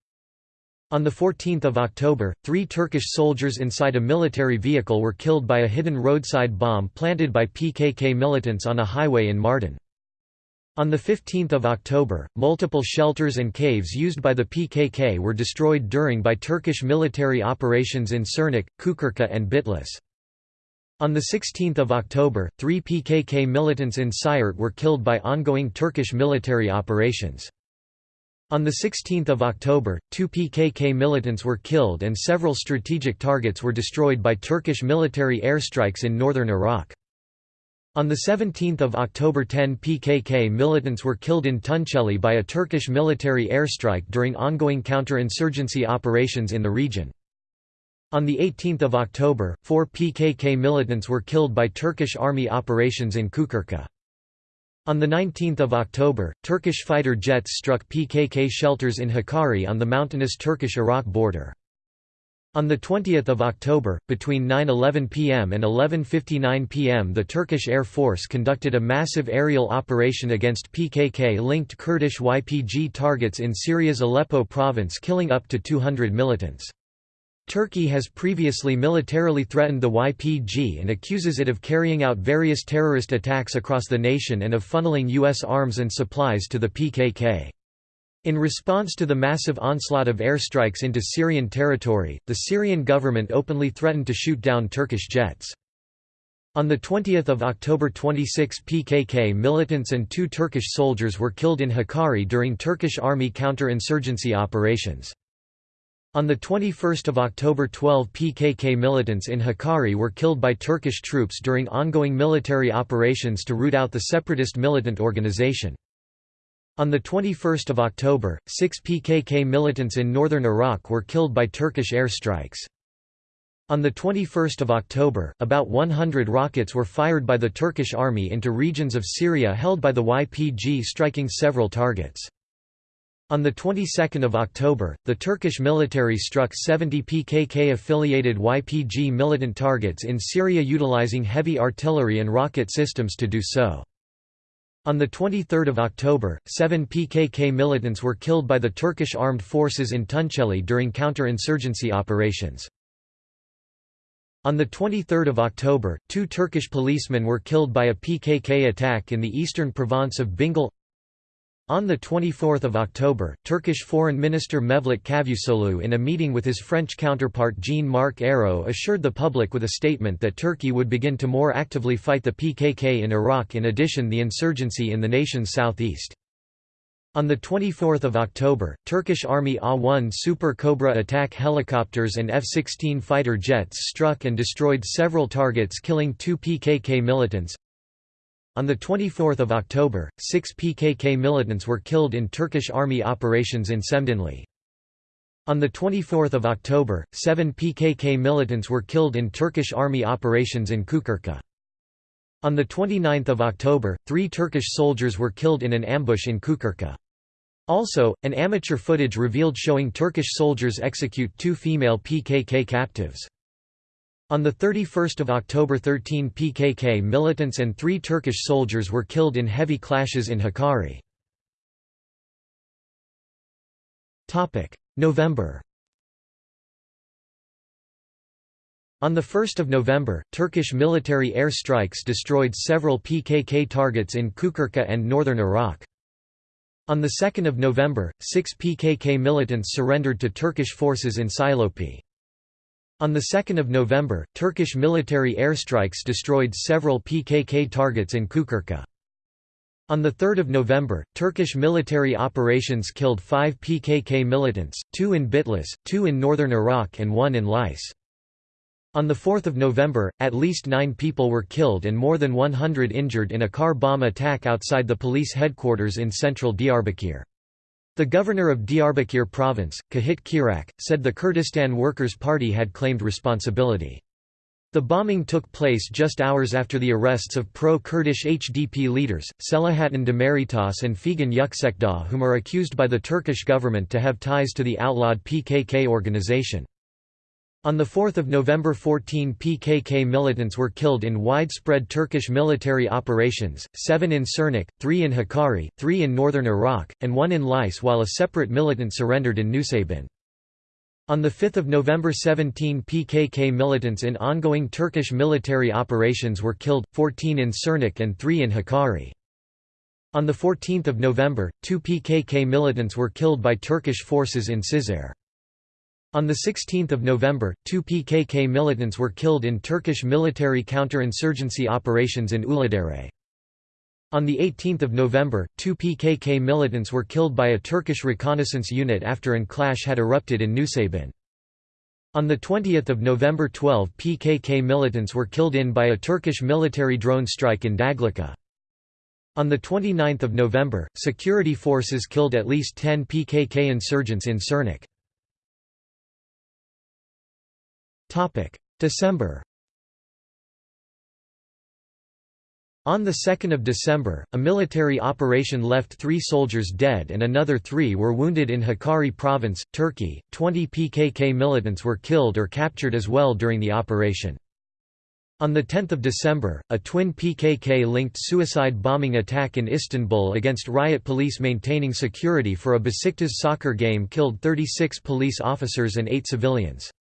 On 14 October, three Turkish soldiers inside a military vehicle were killed by a hidden roadside bomb planted by PKK militants on a highway in Mardin. On 15 October, multiple shelters and caves used by the PKK were destroyed during by Turkish military operations in Sirnak, Çukurca and Bitlis. On 16 October, three PKK militants in Siirt were killed by ongoing Turkish military operations. On 16 October, two PKK militants were killed and several strategic targets were destroyed by Turkish military airstrikes in northern Iraq. On 17 October 10 PKK militants were killed in Tunceli by a Turkish military airstrike during ongoing counter-insurgency operations in the region. On 18 October, four PKK militants were killed by Turkish army operations in Çukurca. On 19 October, Turkish fighter jets struck PKK shelters in Hakkari on the mountainous Turkish-Iraq border. On 20 October, between 9.11 pm and 11.59 pm the Turkish Air Force conducted a massive aerial operation against PKK-linked Kurdish YPG targets in Syria's Aleppo province killing up to 200 militants. Turkey has previously militarily threatened the YPG and accuses it of carrying out various terrorist attacks across the nation and of funneling U.S. arms and supplies to the PKK. In response to the massive onslaught of airstrikes into Syrian territory, the Syrian government openly threatened to shoot down Turkish jets. On 20 October 26 PKK militants and two Turkish soldiers were killed in Hakkari during Turkish army counter-insurgency operations. On 21 October 12 PKK militants in Hakkari were killed by Turkish troops during ongoing military operations to root out the separatist militant organization. On 21 October, six PKK militants in northern Iraq were killed by Turkish airstrikes. On 21 October, about 100 rockets were fired by the Turkish army into regions of Syria held by the YPG striking several targets. On the 22nd of October, the Turkish military struck 70 PKK-affiliated YPG militant targets in Syria utilizing heavy artillery and rocket systems to do so. On 23 October, seven PKK militants were killed by the Turkish armed forces in Tunceli during counter-insurgency operations. On 23 October, two Turkish policemen were killed by a PKK attack in the eastern province of Bingöl on 24 October, Turkish Foreign Minister Mevlut Cavusoglu in a meeting with his French counterpart Jean-Marc Ayrault assured the public with a statement that Turkey would begin to more actively fight the PKK in Iraq in addition the insurgency in the nation's southeast. On 24 October, Turkish Army A-1 Super Cobra attack helicopters and F-16 fighter jets struck and destroyed several targets killing two PKK militants, on 24 October, six PKK militants were killed in Turkish army operations in Şemdinli. On 24 October, seven PKK militants were killed in Turkish army operations in Çukurca. On 29 October, three Turkish soldiers were killed in an ambush in Çukurca. Also, an amateur footage revealed showing Turkish soldiers execute two female PKK captives. On 31 October 13 PKK militants and three Turkish soldiers were killed in heavy clashes in Hakkari. November On 1 November, Turkish military air strikes destroyed several PKK targets in Çukurca and northern Iraq. On 2 November, six PKK militants surrendered to Turkish forces in Silopi. On 2 November, Turkish military airstrikes destroyed several PKK targets in Çukurca. On 3 November, Turkish military operations killed five PKK militants, two in Bitlis, two in northern Iraq and one in Lice. On 4 November, at least nine people were killed and more than 100 injured in a car bomb attack outside the police headquarters in central Diyarbakir. The governor of Diyarbakir province, Kahit Kirak, said the Kurdistan Workers' Party had claimed responsibility. The bombing took place just hours after the arrests of pro-Kurdish HDP leaders, Selahattin Demirtas and Figen Yüksekdağ whom are accused by the Turkish government to have ties to the outlawed PKK organization. On 4 November 14 PKK militants were killed in widespread Turkish military operations, seven in Sirnak, three in Hakkari, three in northern Iraq, and one in Lice while a separate militant surrendered in Nusaybin. On 5 November 17 PKK militants in ongoing Turkish military operations were killed, 14 in Sirnak and 3 in Hakkari. On 14 November, two PKK militants were killed by Turkish forces in Cizre. On 16 November, two PKK militants were killed in Turkish military counter-insurgency operations in Uludere. On 18 November, two PKK militants were killed by a Turkish reconnaissance unit after an clash had erupted in Nusaybin. On 20 November 12 PKK militants were killed in by a Turkish military drone strike in Dağlıca. On 29 November, security forces killed at least 10 PKK insurgents in Sirnak. December On 2 December, a military operation left three soldiers dead and another three were wounded in Hakkari province, Turkey. Twenty PKK militants were killed or captured as well during the operation. On 10 December, a twin PKK-linked suicide bombing attack in Istanbul against riot police maintaining security for a Besiktas soccer game killed 36 police officers and 8 civilians.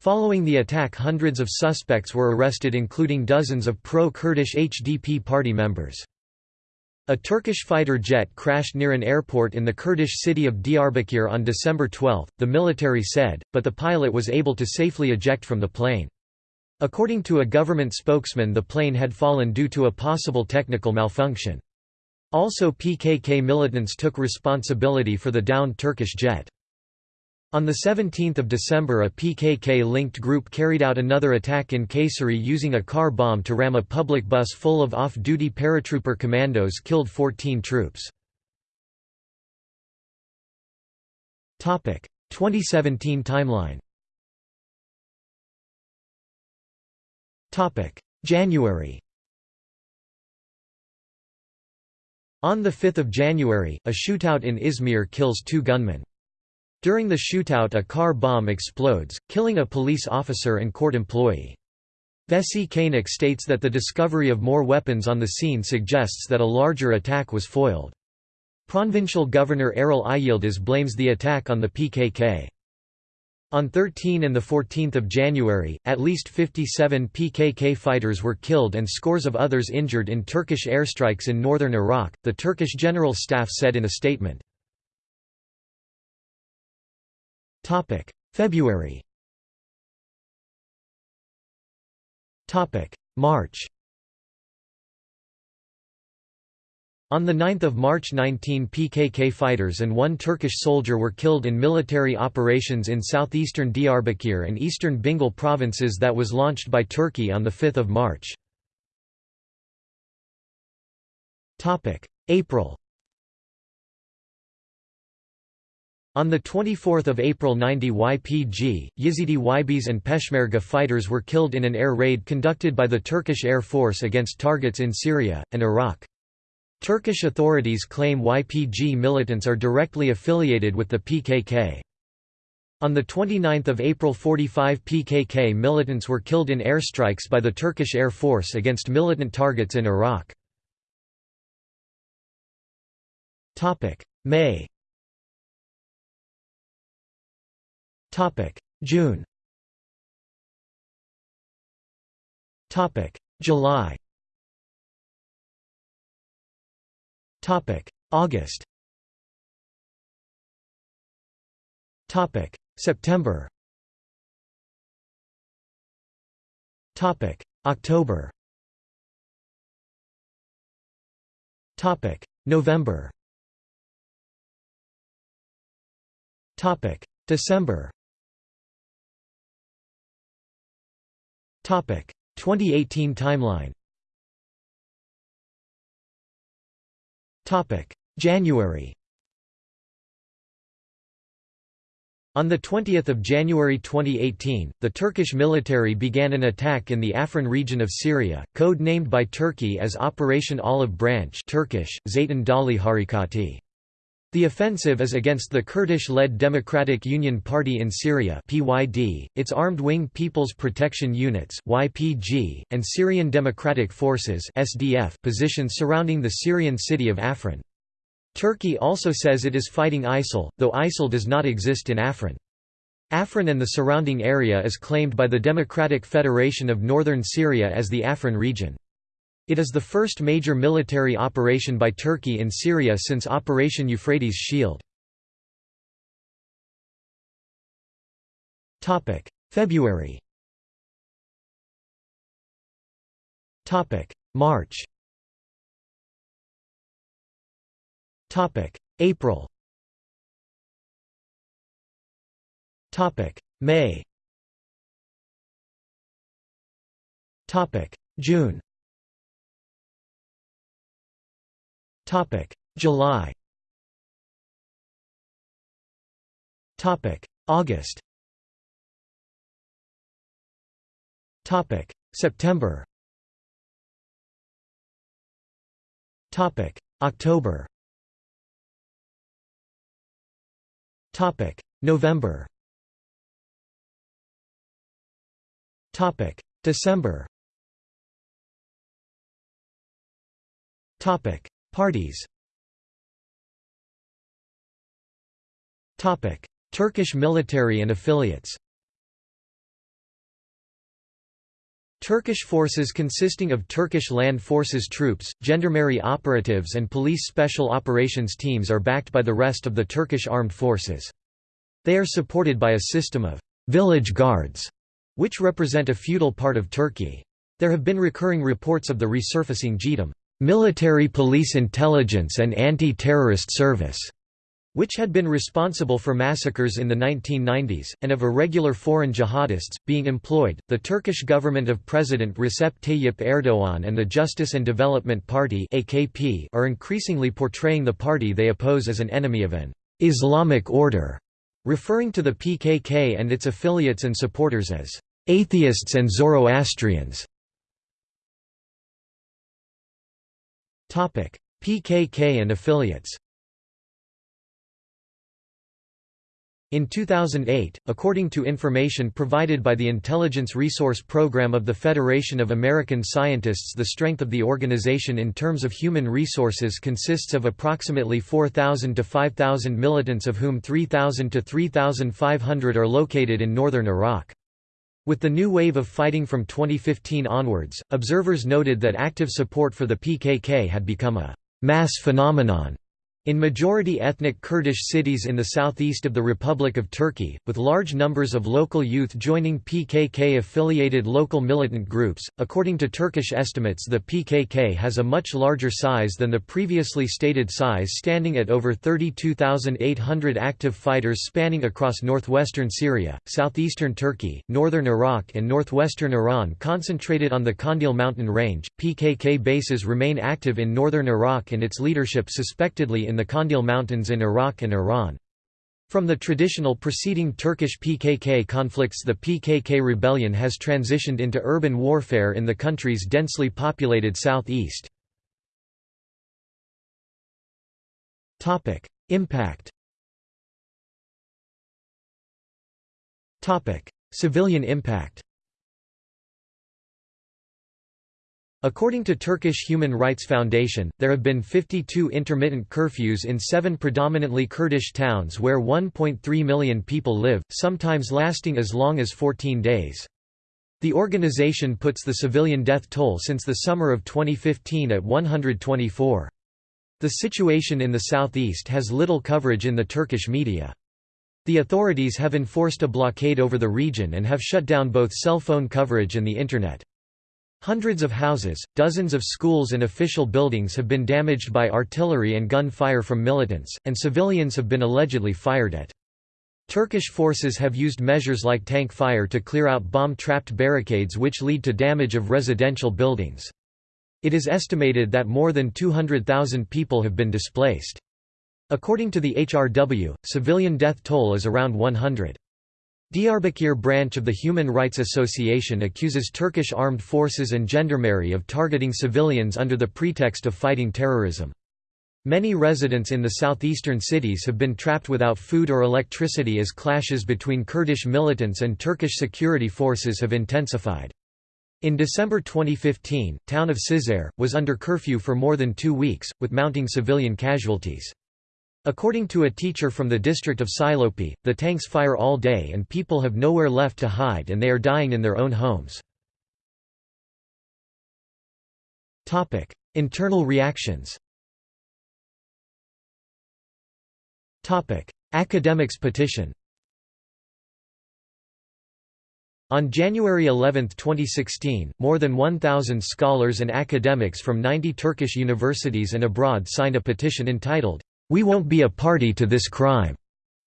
Following the attack hundreds of suspects were arrested including dozens of pro-Kurdish HDP party members. A Turkish fighter jet crashed near an airport in the Kurdish city of Diyarbakir on December 12, the military said, but the pilot was able to safely eject from the plane. According to a government spokesman the plane had fallen due to a possible technical malfunction. Also PKK militants took responsibility for the downed Turkish jet. On 17 December a PKK-linked group carried out another attack in Kayseri using a car bomb to ram a public bus full of off-duty paratrooper commandos killed 14 troops. 2017 timeline January On 5 January, a shootout in Izmir kills two gunmen. During the shootout a car bomb explodes, killing a police officer and court employee. Veysi Kaynak states that the discovery of more weapons on the scene suggests that a larger attack was foiled. Provincial Governor Erol Ayyıldız blames the attack on the PKK. On 13 and 14 January, at least 57 PKK fighters were killed and scores of others injured in Turkish airstrikes in northern Iraq, the Turkish General Staff said in a statement. Topic: February. Topic: March. On 9 March 19 PKK fighters and one Turkish soldier were killed in military operations in southeastern Diyarbakir and eastern Bingöl provinces that was launched by Turkey on 5 March. April On 24 April 90 YPG, Yazidi YBŞ and Peshmerga fighters were killed in an air raid conducted by the Turkish Air Force against targets in Syria, and Iraq. Turkish authorities claim YPG militants are directly affiliated with the PKK. On 29 April 45 PKK militants were killed in airstrikes by the Turkish Air Force against militant targets in Iraq. May Topic. June. Topic. July. Topic. August. Topic. September. Topic. October. Topic. November. Topic. December 2018 timeline. January. On 20 January 2018, the Turkish military began an attack in the Afrin region of Syria, code-named by Turkey as Operation Olive Branch Turkish, Zeytin Dali Harekati. The offensive is against the Kurdish-led Democratic Union Party in Syria (PYD), its armed wing People's Protection Units (YPG), and Syrian Democratic Forces (SDF) positions surrounding the Syrian city of Afrin. Turkey also says it is fighting ISIL, though ISIL does not exist in Afrin. Afrin and the surrounding area is claimed by the Democratic Federation of Northern Syria as the Afrin region. It is the first major military operation by Turkey in Syria since Operation Euphrates Shield. February. March. April. May. June July. Topic: August. Topic: September. Topic. October. Topic. November. Topic. December Parties Turkish military and affiliates Turkish forces consisting of Turkish Land Forces troops, gendarmerie operatives and police special operations teams are backed by the rest of the Turkish armed forces. They are supported by a system of «village guards», which represent a feudal part of Turkey. There have been recurring reports of the resurfacing JITEM military police intelligence and anti-terrorist service which had been responsible for massacres in the 1990s, and of irregular foreign jihadists, being employed. The Turkish government of President Recep Tayyip Erdogan and the Justice and Development Party are increasingly portraying the party they oppose as an enemy of an Islamic order, referring to the PKK and its affiliates and supporters as atheists and Zoroastrians. PKK and affiliates In 2008, according to information provided by the Intelligence Resource Program of the Federation of American Scientists the strength of the organization in terms of human resources consists of approximately 4,000 to 5,000 militants of whom 3,000 to 3,500 are located in northern Iraq. With the new wave of fighting from 2015 onwards, observers noted that active support for the PKK had become a «mass phenomenon» In majority ethnic Kurdish cities in the southeast of the Republic of Turkey, with large numbers of local youth joining PKK-affiliated local militant groups, according to Turkish estimates the PKK has a much larger size than the previously stated size standing at over 32,800 active fighters spanning across northwestern Syria, southeastern Turkey, northern Iraq and northwestern Iran concentrated on the Kandil mountain range. PKK bases remain active in northern Iraq and its leadership suspectedly in the Kandil Mountains in Iraq and Iran. From the traditional preceding Turkish PKK conflicts the PKK rebellion has transitioned into urban warfare in the country's densely populated southeast. Impact Civilian impact According to Turkish Human Rights Foundation, there have been 52 intermittent curfews in seven predominantly Kurdish towns where 1.3 million people live, sometimes lasting as long as 14 days. The organization puts the civilian death toll since the summer of 2015 at 124. The situation in the southeast has little coverage in the Turkish media. The authorities have enforced a blockade over the region and have shut down both cell phone coverage and the Internet. Hundreds of houses, dozens of schools and official buildings have been damaged by artillery and gun fire from militants, and civilians have been allegedly fired at. Turkish forces have used measures like tank fire to clear out bomb-trapped barricades which lead to damage of residential buildings. It is estimated that more than 200,000 people have been displaced. According to the HRW, civilian death toll is around 100. Diyarbakir branch of the Human Rights Association accuses Turkish armed forces and gendarmerie of targeting civilians under the pretext of fighting terrorism. Many residents in the southeastern cities have been trapped without food or electricity as clashes between Kurdish militants and Turkish security forces have intensified. In December 2015, town of Cizre, was under curfew for more than two weeks, with mounting civilian casualties. According to a teacher from the district of Silopi, the tanks fire all day and people have nowhere left to hide and they are dying in their own homes. Internal reactions Academics petition On January 11, 2016, more than 1,000 scholars and academics from 90 Turkish universities and abroad signed a petition entitled, we won't be a party to this crime,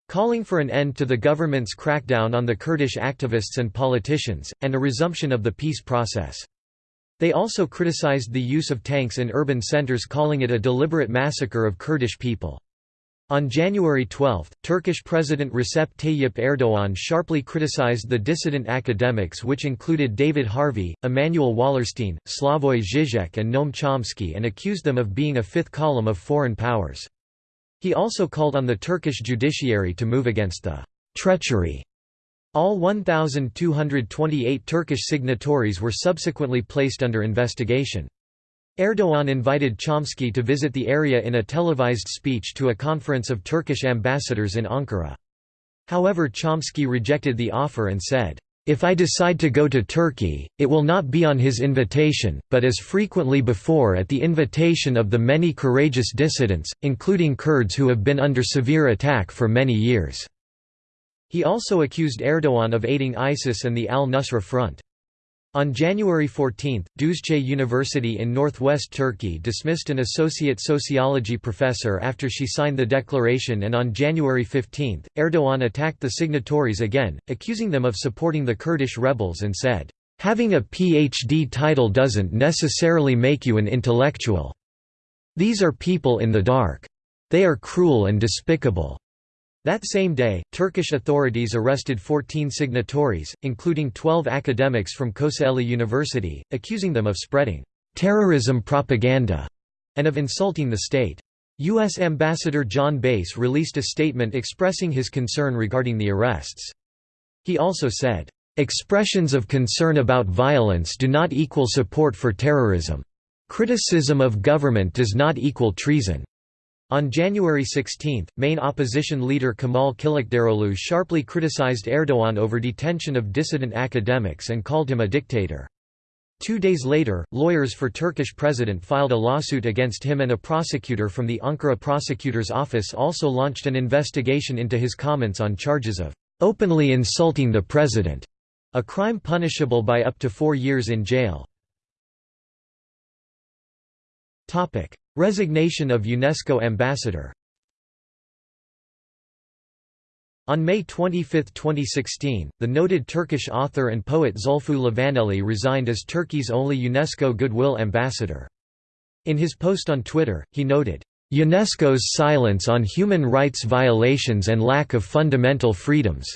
calling for an end to the government's crackdown on the Kurdish activists and politicians, and a resumption of the peace process. They also criticized the use of tanks in urban centers calling it a deliberate massacre of Kurdish people. On January 12, Turkish President Recep Tayyip Erdoğan sharply criticized the dissident academics which included David Harvey, Immanuel Wallerstein, Slavoj Žižek and Noam Chomsky and accused them of being a fifth column of foreign powers. He also called on the Turkish judiciary to move against the «treachery». All 1,228 Turkish signatories were subsequently placed under investigation. Erdoğan invited Chomsky to visit the area in a televised speech to a conference of Turkish ambassadors in Ankara. However Chomsky rejected the offer and said, "...if I decide to go to Turkey, it will not be on his invitation, but as frequently before at the invitation of the many courageous dissidents, including Kurds who have been under severe attack for many years." He also accused Erdoğan of aiding ISIS and the al-Nusra Front. On January 14, Düzce University in northwest Turkey dismissed an associate sociology professor after she signed the declaration and on January 15, Erdogan attacked the signatories again, accusing them of supporting the Kurdish rebels and said, "...having a PhD title doesn't necessarily make you an intellectual. These are people in the dark. They are cruel and despicable." That same day, Turkish authorities arrested 14 signatories, including 12 academics from Kocaeli University, accusing them of spreading terrorism propaganda and of insulting the state. U.S. Ambassador John Bass released a statement expressing his concern regarding the arrests. He also said, "...expressions of concern about violence do not equal support for terrorism. Criticism of government does not equal treason." On January 16, main opposition leader Kemal Kılıçdaroğlu sharply criticized Erdogan over detention of dissident academics and called him a dictator. Two days later, lawyers for Turkish president filed a lawsuit against him and a prosecutor from the Ankara prosecutor's office also launched an investigation into his comments on charges of "...openly insulting the president", a crime punishable by up to four years in jail. Resignation of UNESCO ambassador On May 25, 2016, the noted Turkish author and poet Zulfu Livaneli resigned as Turkey's only UNESCO Goodwill ambassador. In his post on Twitter, he noted, "...UNESCO's silence on human rights violations and lack of fundamental freedoms,"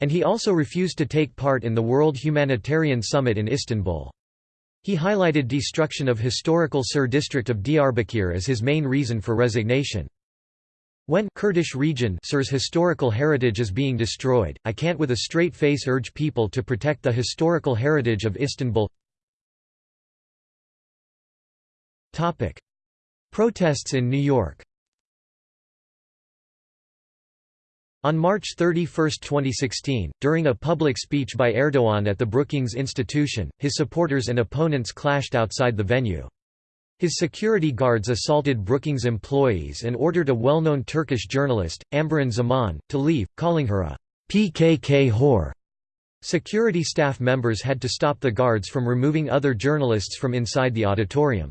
and he also refused to take part in the World Humanitarian Summit in Istanbul. He highlighted destruction of historical Sur district of Diyarbakir as his main reason for resignation. When Kurdish region Sur's historical heritage is being destroyed, I can't with a straight face urge people to protect the historical heritage of Istanbul. Protests in New York On March 31, 2016, during a public speech by Erdogan at the Brookings Institution, his supporters and opponents clashed outside the venue. His security guards assaulted Brookings employees and ordered a well-known Turkish journalist, Amberin Zaman, to leave, calling her a PKK whore. Security staff members had to stop the guards from removing other journalists from inside the auditorium.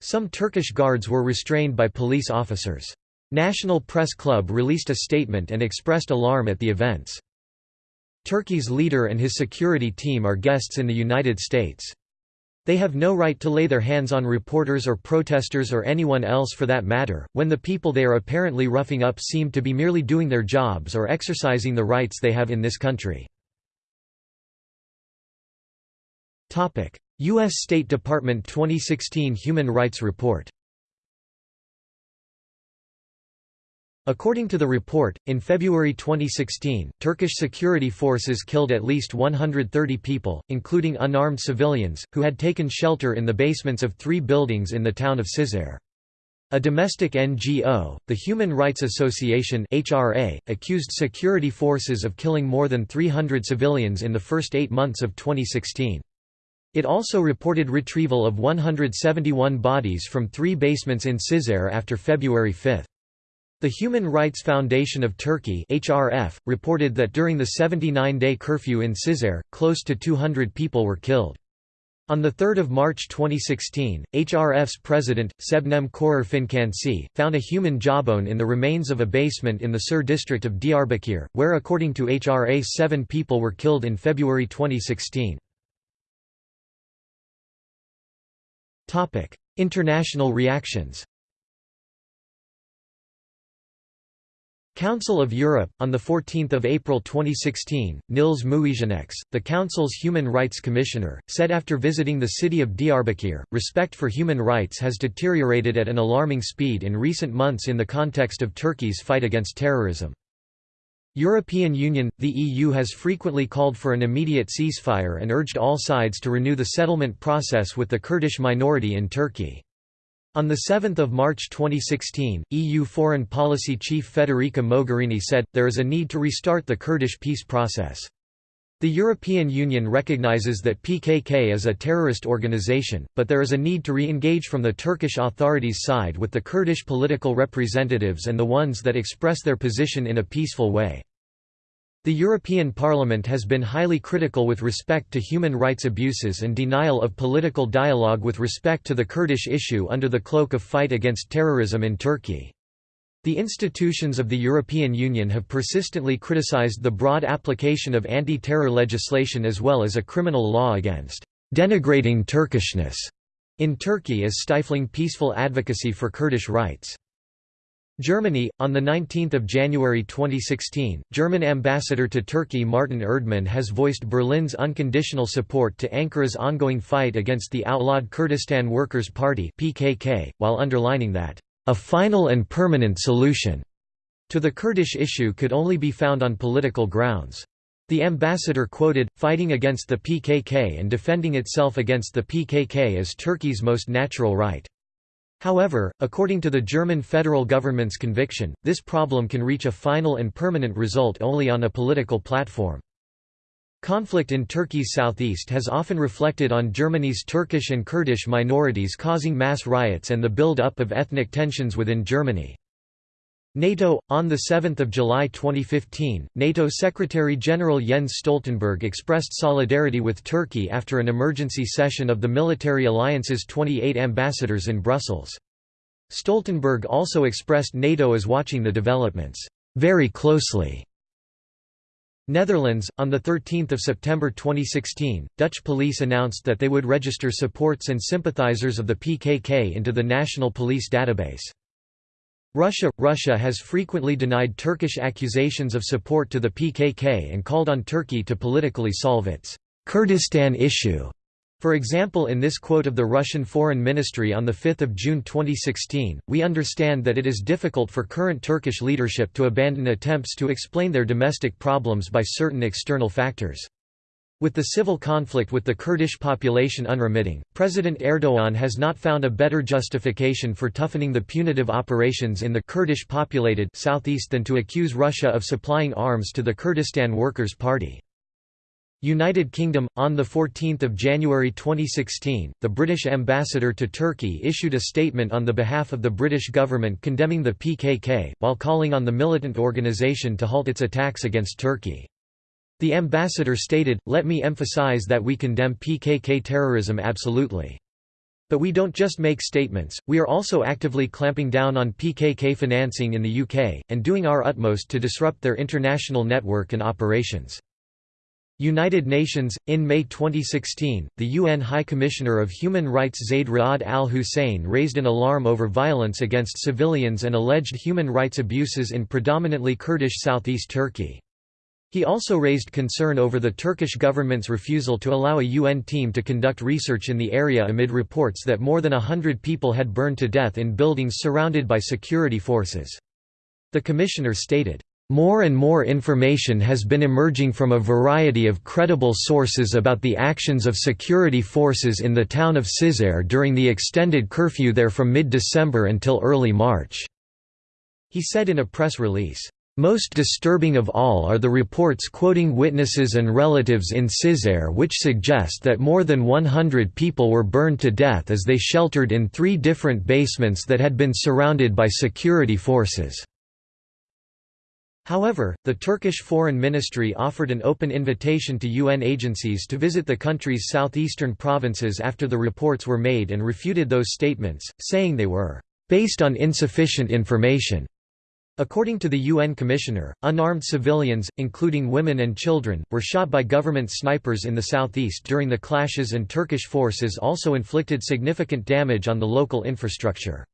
Some Turkish guards were restrained by police officers. National Press Club released a statement and expressed alarm at the events. Turkey's leader and his security team are guests in the United States. They have no right to lay their hands on reporters or protesters or anyone else for that matter, when the people they are apparently roughing up seem to be merely doing their jobs or exercising the rights they have in this country. U.S. State Department 2016 Human Rights Report According to the report, in February 2016, Turkish security forces killed at least 130 people, including unarmed civilians, who had taken shelter in the basements of three buildings in the town of Cizre. A domestic NGO, the Human Rights Association HRA, accused security forces of killing more than 300 civilians in the first eight months of 2016. It also reported retrieval of 171 bodies from three basements in Cizre after February 5. The Human Rights Foundation of Turkey HRF, reported that during the 79-day curfew in Cizre, close to 200 people were killed. On 3 March 2016, HRF's president, Sebnem Korur found a human jawbone in the remains of a basement in the Sur district of Diyarbakir, where according to HRA seven people were killed in February 2016. International reactions Council of Europe, on 14 April 2016, Nils Muižnieks, the Council's Human Rights Commissioner, said after visiting the city of Diyarbakir, respect for human rights has deteriorated at an alarming speed in recent months in the context of Turkey's fight against terrorism. European Union – The EU has frequently called for an immediate ceasefire and urged all sides to renew the settlement process with the Kurdish minority in Turkey. On 7 March 2016, EU Foreign Policy Chief Federica Mogherini said, there is a need to restart the Kurdish peace process. The European Union recognizes that PKK is a terrorist organization, but there is a need to re-engage from the Turkish authorities' side with the Kurdish political representatives and the ones that express their position in a peaceful way. The European Parliament has been highly critical with respect to human rights abuses and denial of political dialogue with respect to the Kurdish issue under the cloak of fight against terrorism in Turkey. The institutions of the European Union have persistently criticized the broad application of anti-terror legislation as well as a criminal law against denigrating Turkishness in Turkey as stifling peaceful advocacy for Kurdish rights. Germany, on 19 January 2016, German ambassador to Turkey Martin Erdmann has voiced Berlin's unconditional support to Ankara's ongoing fight against the outlawed Kurdistan Workers' Party PKK, while underlining that, "...a final and permanent solution," to the Kurdish issue could only be found on political grounds. The ambassador quoted, fighting against the PKK and defending itself against the PKK is Turkey's most natural right. However, according to the German federal government's conviction, this problem can reach a final and permanent result only on a political platform. Conflict in Turkey's southeast has often reflected on Germany's Turkish and Kurdish minorities causing mass riots and the build-up of ethnic tensions within Germany. NATO On 7 July 2015, NATO Secretary-General Jens Stoltenberg expressed solidarity with Turkey after an emergency session of the military alliance's 28 ambassadors in Brussels. Stoltenberg also expressed NATO as watching the developments very closely. Netherlands On the 13th of September 2016, Dutch police announced that they would register supports and sympathizers of the PKK into the National Police Database. Russia – Russia has frequently denied Turkish accusations of support to the PKK and called on Turkey to politically solve its Kurdistan issue. For example in this quote of the Russian Foreign Ministry on 5 June 2016, we understand that it is difficult for current Turkish leadership to abandon attempts to explain their domestic problems by certain external factors. With the civil conflict with the Kurdish population unremitting, President Erdogan has not found a better justification for toughening the punitive operations in the Kurdish-populated southeast than to accuse Russia of supplying arms to the Kurdistan Workers' Party. United Kingdom on the 14th of January 2016 the British ambassador to Turkey issued a statement on the behalf of the British government condemning the PKK while calling on the militant organisation to halt its attacks against Turkey the ambassador stated, let me emphasize that we condemn PKK terrorism absolutely. But we don't just make statements, we are also actively clamping down on PKK financing in the UK, and doing our utmost to disrupt their international network and operations. United Nations In May 2016, the UN High Commissioner of Human Rights Zaid Ra'ad al Hussein raised an alarm over violence against civilians and alleged human rights abuses in predominantly Kurdish southeast Turkey. He also raised concern over the Turkish government's refusal to allow a UN team to conduct research in the area amid reports that more than a hundred people had burned to death in buildings surrounded by security forces. The commissioner stated, more and more information has been emerging from a variety of credible sources about the actions of security forces in the town of Cizre during the extended curfew there from mid-December until early March." He said in a press release, most disturbing of all are the reports quoting witnesses and relatives in Cizre which suggest that more than 100 people were burned to death as they sheltered in three different basements that had been surrounded by security forces. However, the Turkish Foreign Ministry offered an open invitation to UN agencies to visit the country's southeastern provinces after the reports were made and refuted those statements, saying they were based on insufficient information. According to the UN Commissioner, unarmed civilians, including women and children, were shot by government snipers in the southeast during the clashes and Turkish forces also inflicted significant damage on the local infrastructure.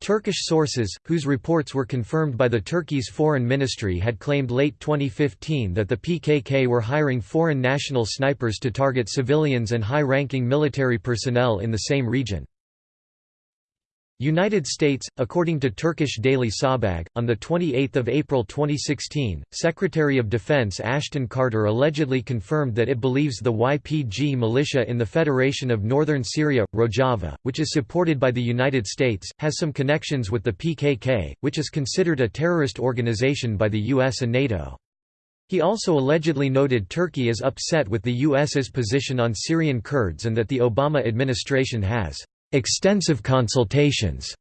Turkish sources, whose reports were confirmed by the Turkey's foreign ministry had claimed late 2015 that the PKK were hiring foreign national snipers to target civilians and high-ranking military personnel in the same region. United States, according to Turkish daily Sabah, on 28 April 2016, Secretary of Defense Ashton Carter allegedly confirmed that it believes the YPG militia in the Federation of Northern Syria, Rojava, which is supported by the United States, has some connections with the PKK, which is considered a terrorist organization by the US and NATO. He also allegedly noted Turkey is upset with the US's position on Syrian Kurds and that the Obama administration has extensive consultations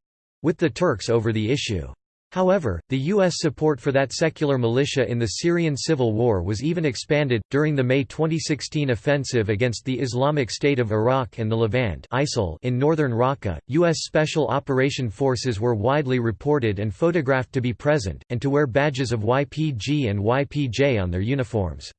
with the Turks over the issue. However, the U.S. support for that secular militia in the Syrian civil war was even expanded. During the May 2016 offensive against the Islamic State of Iraq and the Levant in northern Raqqa, U.S. Special Operation Forces were widely reported and photographed to be present, and to wear badges of YPG and YPJ on their uniforms.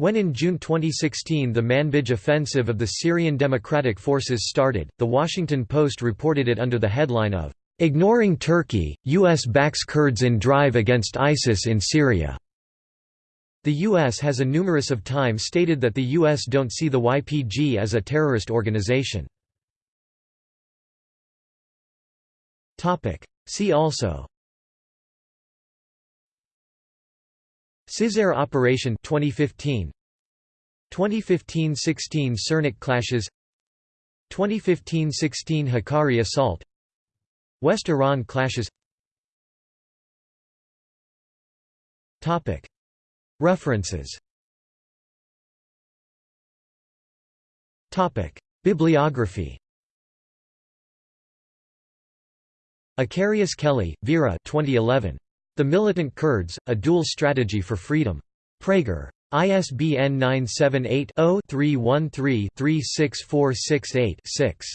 When in June 2016 the Manbij offensive of the Syrian Democratic Forces started, The Washington Post reported it under the headline of, "'Ignoring Turkey, U.S. backs Kurds in drive against ISIS in Syria'". The U.S. has a numerous of time stated that the U.S. don't see the YPG as a terrorist organization. See also Cizre Operation 2015 2015-16 Sirnak clashes. 2015-16 Hakkari assault. West Iran clashes. Topic. References. Topic. Bibliography. Eccarius-Kelly, Vera 2011 the Militant Kurds, A Dual Strategy for Freedom. Praeger. ISBN 978 0 313 36468 6.